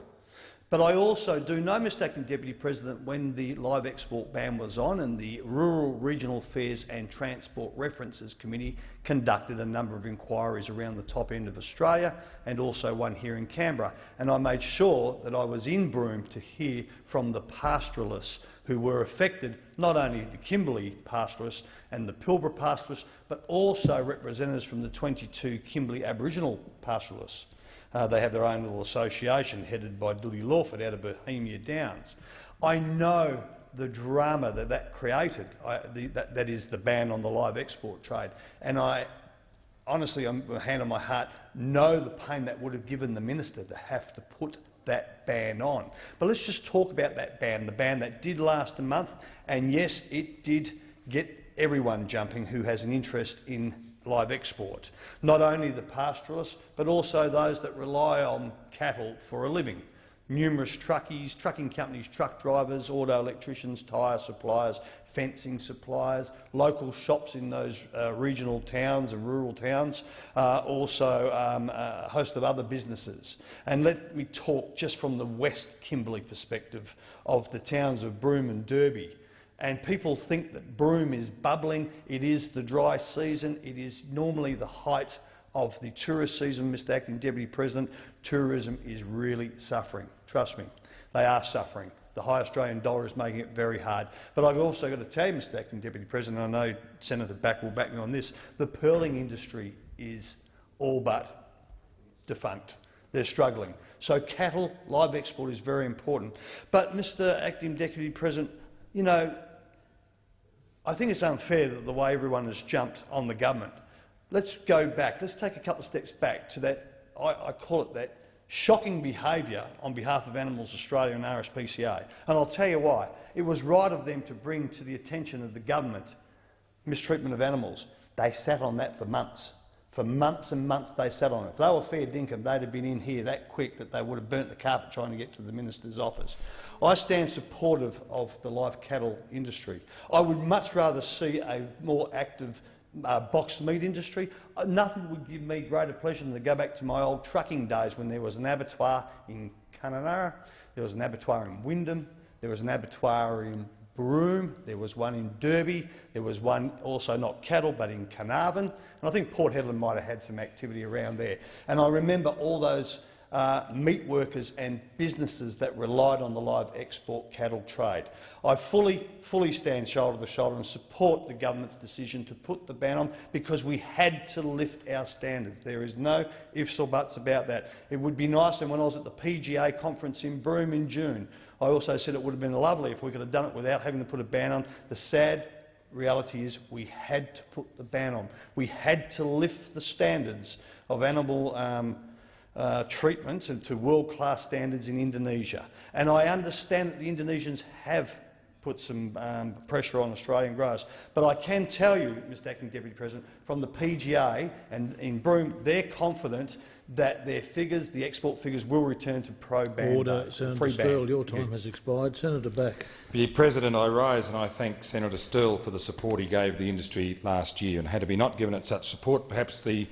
But I also do no Acting Deputy President, when the live export ban was on and the Rural, Regional Affairs and Transport References Committee conducted a number of inquiries around the top end of Australia and also one here in Canberra. And I made sure that I was in Broome to hear from the pastoralists who were affected, not only the Kimberley pastoralists and the Pilbara pastoralists, but also representatives from the 22 Kimberley Aboriginal pastoralists. Uh, they have their own little association headed by Dudley Lawford out of Bohemia Downs. I know the drama that that created, I, the, that, that is the ban on the live export trade. And I honestly, I'm hand on my heart, know the pain that would have given the minister to have to put that ban on. But let's just talk about that ban, the ban that did last a month. And yes, it did get everyone jumping who has an interest in live export, not only the pastoralists but also those that rely on cattle for a living. Numerous truckies, trucking companies, truck drivers, auto electricians, tyre suppliers, fencing suppliers, local shops in those uh, regional towns and rural towns, uh, also um, a host of other businesses. And let me talk just from the West Kimberley perspective of the towns of Broome and Derby and people think that Broome is bubbling. It is the dry season. It is normally the height of the tourist season, Mr Acting Deputy President. Tourism is really suffering, trust me. They are suffering. The high Australian dollar is making it very hard. But I've also got to tell you, Mr Acting Deputy President, I know Senator Back will back me on this, the pearling industry is all but defunct. They're struggling. So cattle, live export is very important. But, Mr Acting Deputy President, you know, I think it's unfair that the way everyone has jumped on the government. Let's go back. Let's take a couple of steps back to that, I, I call it that shocking behaviour on behalf of Animals Australia and RSPCA. And I'll tell you why. It was right of them to bring to the attention of the government mistreatment of animals. They sat on that for months. For months and months they sat on it. If they were fair dinkum, they'd have been in here that quick that they would have burnt the carpet trying to get to the minister's office. I stand supportive of the live cattle industry. I would much rather see a more active uh, boxed meat industry. Uh, nothing would give me greater pleasure than to go back to my old trucking days when there was an abattoir in Kununurra, there was an abattoir in Wyndham, there was an abattoir in Broome, there was one in Derby, there was one also not cattle but in Carnarvon, and I think Port Hedland might have had some activity around there. And I remember all those uh, meat workers and businesses that relied on the live export cattle trade. I fully, fully stand shoulder to shoulder and support the government's decision to put the ban on because we had to lift our standards. There is no ifs or buts about that. It would be nice, and when I was at the PGA conference in Broome in June, I also said it would have been lovely if we could have done it without having to put a ban on. The sad reality is we had to put the ban on. We had to lift the standards of animal um, uh, treatments and to world-class standards in Indonesia. And I understand that the Indonesians have put some um, pressure on Australian growers. But I can tell you, Mr Acting Deputy President, from the PGA and in Broome, they're confident that their figures, the export figures, will return to pro-ban. Order, Senator Sterle, your time has expired. Senator Back. Mr President, I rise and I thank Senator Sterle for the support he gave the industry last year. And had he not given it such support, perhaps the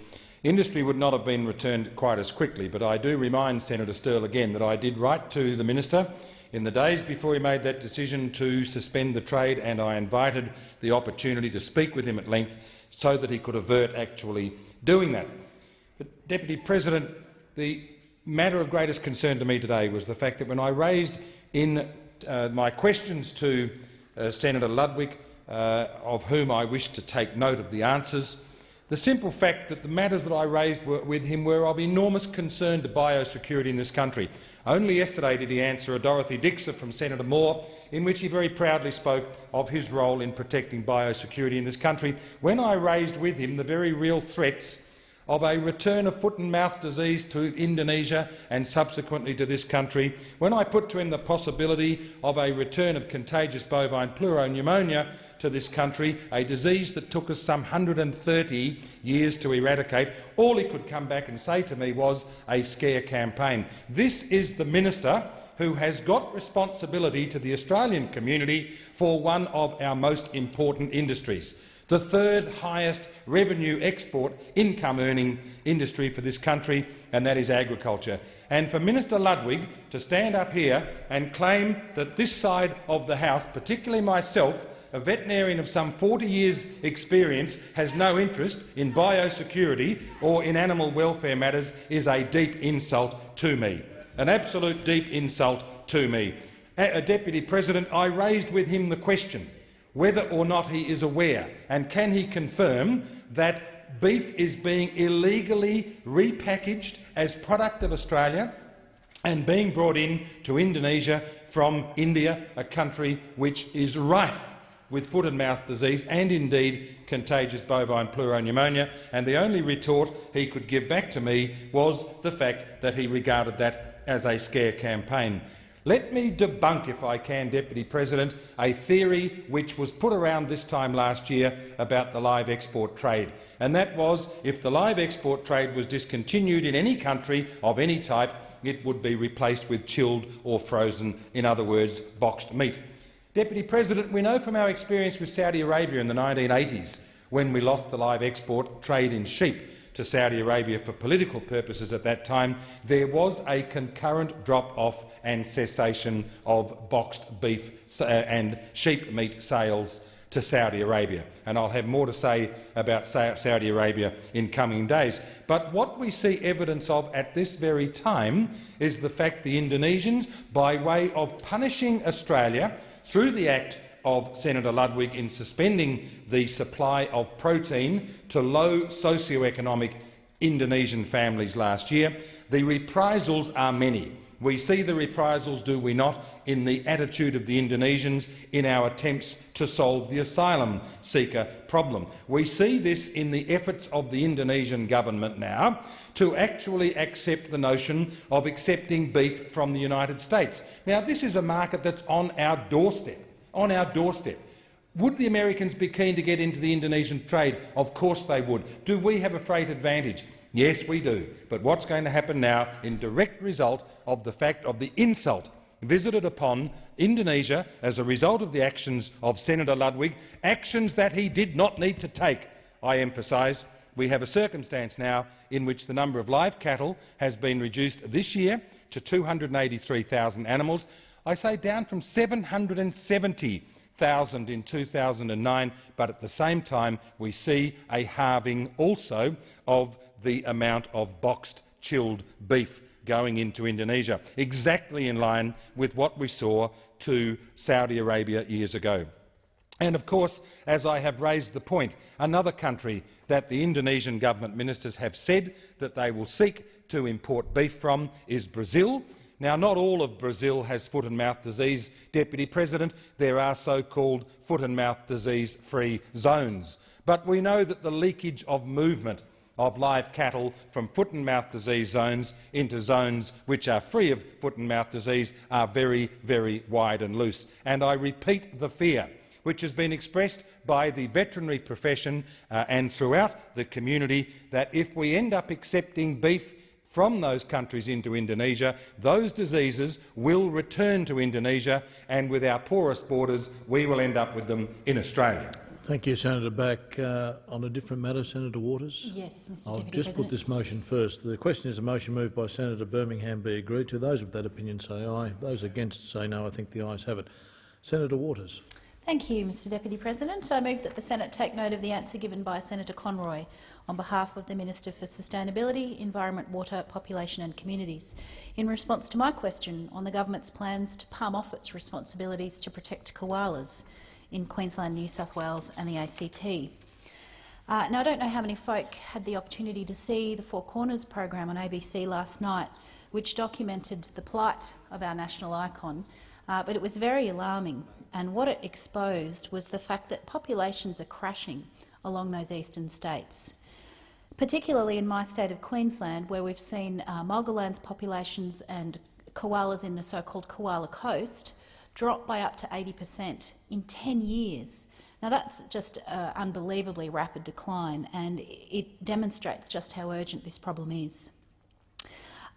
Industry would not have been returned quite as quickly, but I do remind Senator Sterle again that I did write to the minister in the days before he made that decision to suspend the trade, and I invited the opportunity to speak with him at length so that he could avert actually doing that. But, Deputy President, the matter of greatest concern to me today was the fact that when I raised in uh, my questions to uh, Senator Ludwig, uh, of whom I wish to take note of the answers, the simple fact that the matters that I raised were, with him were of enormous concern to biosecurity in this country. Only yesterday did he answer a Dorothy Dixer from Senator Moore, in which he very proudly spoke of his role in protecting biosecurity in this country, when I raised with him the very real threats of a return of foot and mouth disease to Indonesia and subsequently to this country, when I put to him the possibility of a return of contagious bovine pleuropneumonia to this country, a disease that took us some 130 years to eradicate, all he could come back and say to me was a scare campaign. This is the minister who has got responsibility to the Australian community for one of our most important industries the third highest revenue export income earning industry for this country, and that is agriculture. And for Minister Ludwig to stand up here and claim that this side of the House, particularly myself, a veterinarian of some 40 years' experience has no interest in biosecurity or in animal welfare matters is a deep insult to me. An absolute deep insult to me. A Deputy President, I raised with him the question whether or not he is aware and can he confirm that beef is being illegally repackaged as product of Australia and being brought in to Indonesia from India, a country which is rife with foot and mouth disease and indeed contagious bovine pleuropneumonia, and the only retort he could give back to me was the fact that he regarded that as a scare campaign. Let me debunk, if I can, Deputy President, a theory which was put around this time last year about the live export trade, and that was if the live export trade was discontinued in any country of any type, it would be replaced with chilled or frozen, in other words, boxed meat. Deputy President, we know from our experience with Saudi Arabia in the 1980s, when we lost the live export trade in sheep to Saudi Arabia for political purposes at that time, there was a concurrent drop-off and cessation of boxed beef uh, and sheep meat sales to Saudi Arabia. And I'll have more to say about Saudi Arabia in coming days. But what we see evidence of at this very time is the fact the Indonesians, by way of punishing Australia through the act of Senator Ludwig in suspending the supply of protein to low socio-economic Indonesian families last year, the reprisals are many. We see the reprisals, do we not, in the attitude of the Indonesians in our attempts to solve the asylum seeker problem. We see this in the efforts of the Indonesian government now to actually accept the notion of accepting beef from the United States. Now, this is a market that's on our doorstep. On our doorstep. Would the Americans be keen to get into the Indonesian trade? Of course they would. Do we have a freight advantage? Yes, we do. But what's going to happen now in direct result of the fact of the insult visited upon Indonesia as a result of the actions of Senator Ludwig, actions that he did not need to take, I emphasise. We have a circumstance now in which the number of live cattle has been reduced this year to 283,000 animals. I say down from 770,000 in 2009, but at the same time we see a halving also of the amount of boxed chilled beef going into Indonesia, exactly in line with what we saw to Saudi Arabia years ago. And of course, as I have raised the point, another country that the Indonesian government ministers have said that they will seek to import beef from is Brazil. Now, not all of Brazil has foot and mouth disease, Deputy President. There are so-called foot and mouth disease-free zones. But we know that the leakage of movement of live cattle from foot and mouth disease zones into zones which are free of foot and mouth disease are very, very wide and loose. And I repeat the fear which has been expressed by the veterinary profession uh, and throughout the community that if we end up accepting beef from those countries into Indonesia, those diseases will return to Indonesia, and with our porous borders, we will end up with them in Australia. Thank you, Senator Back. Uh, on a different matter, Senator Waters? Yes, Mr I'll Deputy just President. put this motion first. The question is a motion moved by Senator Birmingham be agreed to. Those of that opinion say aye. Those against say no. I think the ayes have it. Senator Waters. Thank you, Mr Deputy President. I move that the Senate take note of the answer given by Senator Conroy on behalf of the Minister for Sustainability, Environment, Water, Population and Communities in response to my question on the government's plans to palm off its responsibilities to protect koalas in Queensland, New South Wales and the ACT. Uh, now, I don't know how many folk had the opportunity to see the Four Corners program on ABC last night, which documented the plight of our national icon, uh, but it was very alarming. And what it exposed was the fact that populations are crashing along those eastern states, particularly in my state of Queensland, where we've seen uh, Mulgalands populations and koalas in the so-called koala coast dropped by up to 80 per cent in 10 years. Now that's just uh, unbelievably rapid decline and it demonstrates just how urgent this problem is.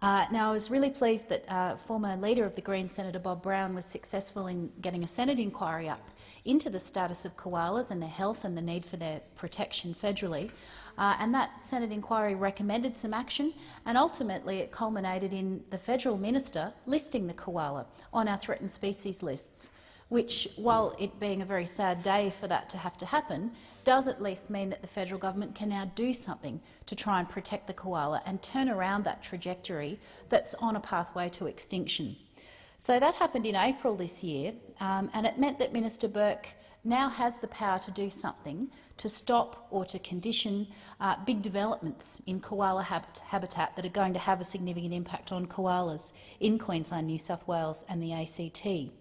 Uh, now, I was really pleased that uh, former leader of the Greens, Senator Bob Brown, was successful in getting a Senate inquiry up into the status of koalas and their health and the need for their protection federally. Uh, and that Senate inquiry recommended some action, and ultimately it culminated in the federal minister listing the koala on our threatened species lists which, while it being a very sad day for that to have to happen, does at least mean that the federal government can now do something to try and protect the koala and turn around that trajectory that's on a pathway to extinction. So that happened in April this year, um, and it meant that Minister Burke now has the power to do something to stop or to condition uh, big developments in koala habitat that are going to have a significant impact on koalas in Queensland, New South Wales and the ACT.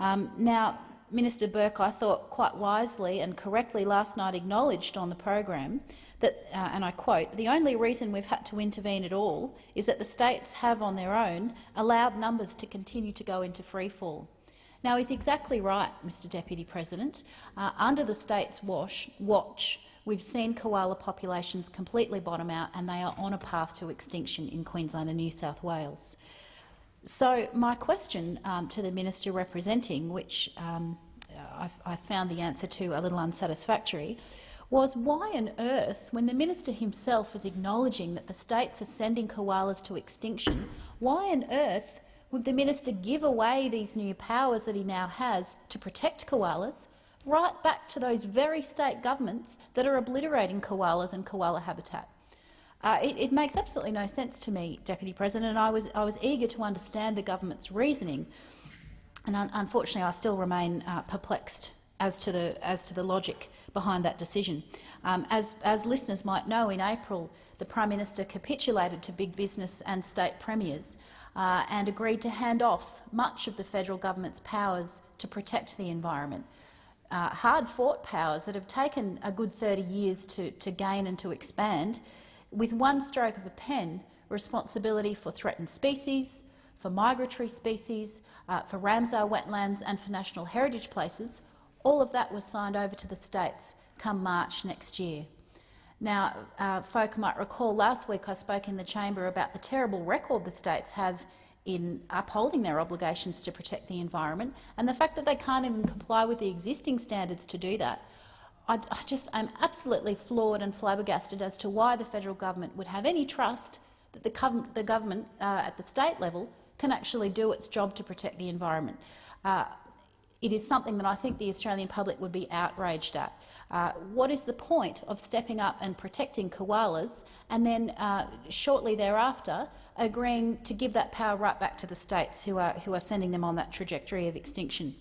Um, now, Minister Burke, I thought quite wisely and correctly last night acknowledged on the program that, uh, and I quote, the only reason we've had to intervene at all is that the states have on their own allowed numbers to continue to go into freefall. Now, he's exactly right, Mr Deputy President. Uh, under the state's wash, watch, we've seen koala populations completely bottom out and they are on a path to extinction in Queensland and New South Wales. So my question um, to the minister representing, which um, I, I, found the answer to a little unsatisfactory, was why on earth, when the minister himself is acknowledging that the states are sending koalas to extinction, why on earth would the minister give away these new powers that he now has to protect koalas right back to those very state governments that are obliterating koalas and koala habitat. Uh, it, it, makes absolutely no sense to me, Deputy President, and I was, I was eager to understand the government's reasoning, and un unfortunately I still remain uh, perplexed as to, the, as to the logic behind that decision. Um, as, as listeners might know, in April the Prime Minister capitulated to big business and state premiers uh, and agreed to hand off much of the federal government's powers to protect the environment. Uh, hard-fought powers that have taken a good 30 years to, to gain and to expand, with one stroke of a pen, responsibility for threatened species, for migratory species, uh, for Ramsar wetlands and for national heritage places, all of that was signed over to the states come March next year. Now, uh, folk might recall last week I spoke in the chamber about the terrible record the states have in upholding their obligations to protect the environment and the fact that they can't even comply with the existing standards to do that. I, I just am absolutely floored and flabbergasted as to why the federal government would have any trust that the, gov the government uh, at the state level can actually do its job to protect the environment. Uh, it is something that I think the Australian public would be outraged at. Uh, what is the point of stepping up and protecting koalas and then uh, shortly thereafter agreeing to give that power right back to the states who are, who are sending them on that trajectory of extinction?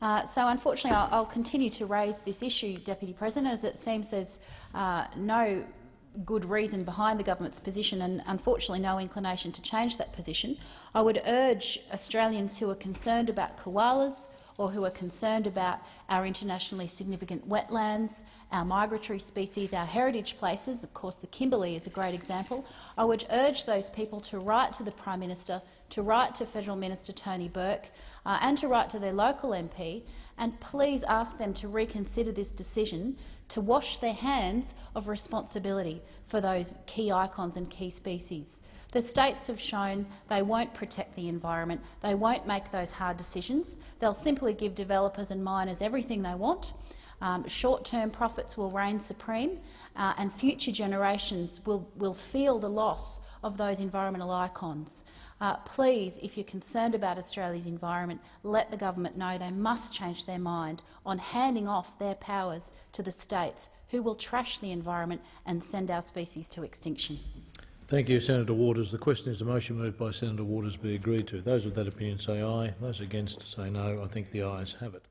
Uh, so unfortunately, I'll, I'll, continue to raise this issue, Deputy President, as it seems there's uh, no good reason behind the government's position and unfortunately no inclination to change that position. I would urge Australians who are concerned about koalas or who are concerned about our internationally significant wetlands, our migratory species, our heritage places, of course the Kimberley is a great example, I would urge those people to write to the Prime Minister, to write to Federal Minister Tony Burke uh, and to write to their local MP and please ask them to reconsider this decision to wash their hands of responsibility for those key icons and key species. The states have shown they won't protect the environment, they won't make those hard decisions. They'll simply give developers and miners everything they want. Um, Short-term profits will reign supreme, uh, and future generations will, will feel the loss of those environmental icons. Uh, please, if you're concerned about Australia's environment, let the government know they must change their mind on handing off their powers to the states who will trash the environment and send our species to extinction. Thank you, Senator Waters. The question is the motion moved by Senator Waters be agreed to. Those of that opinion say aye. Those against say no. I think the ayes have it.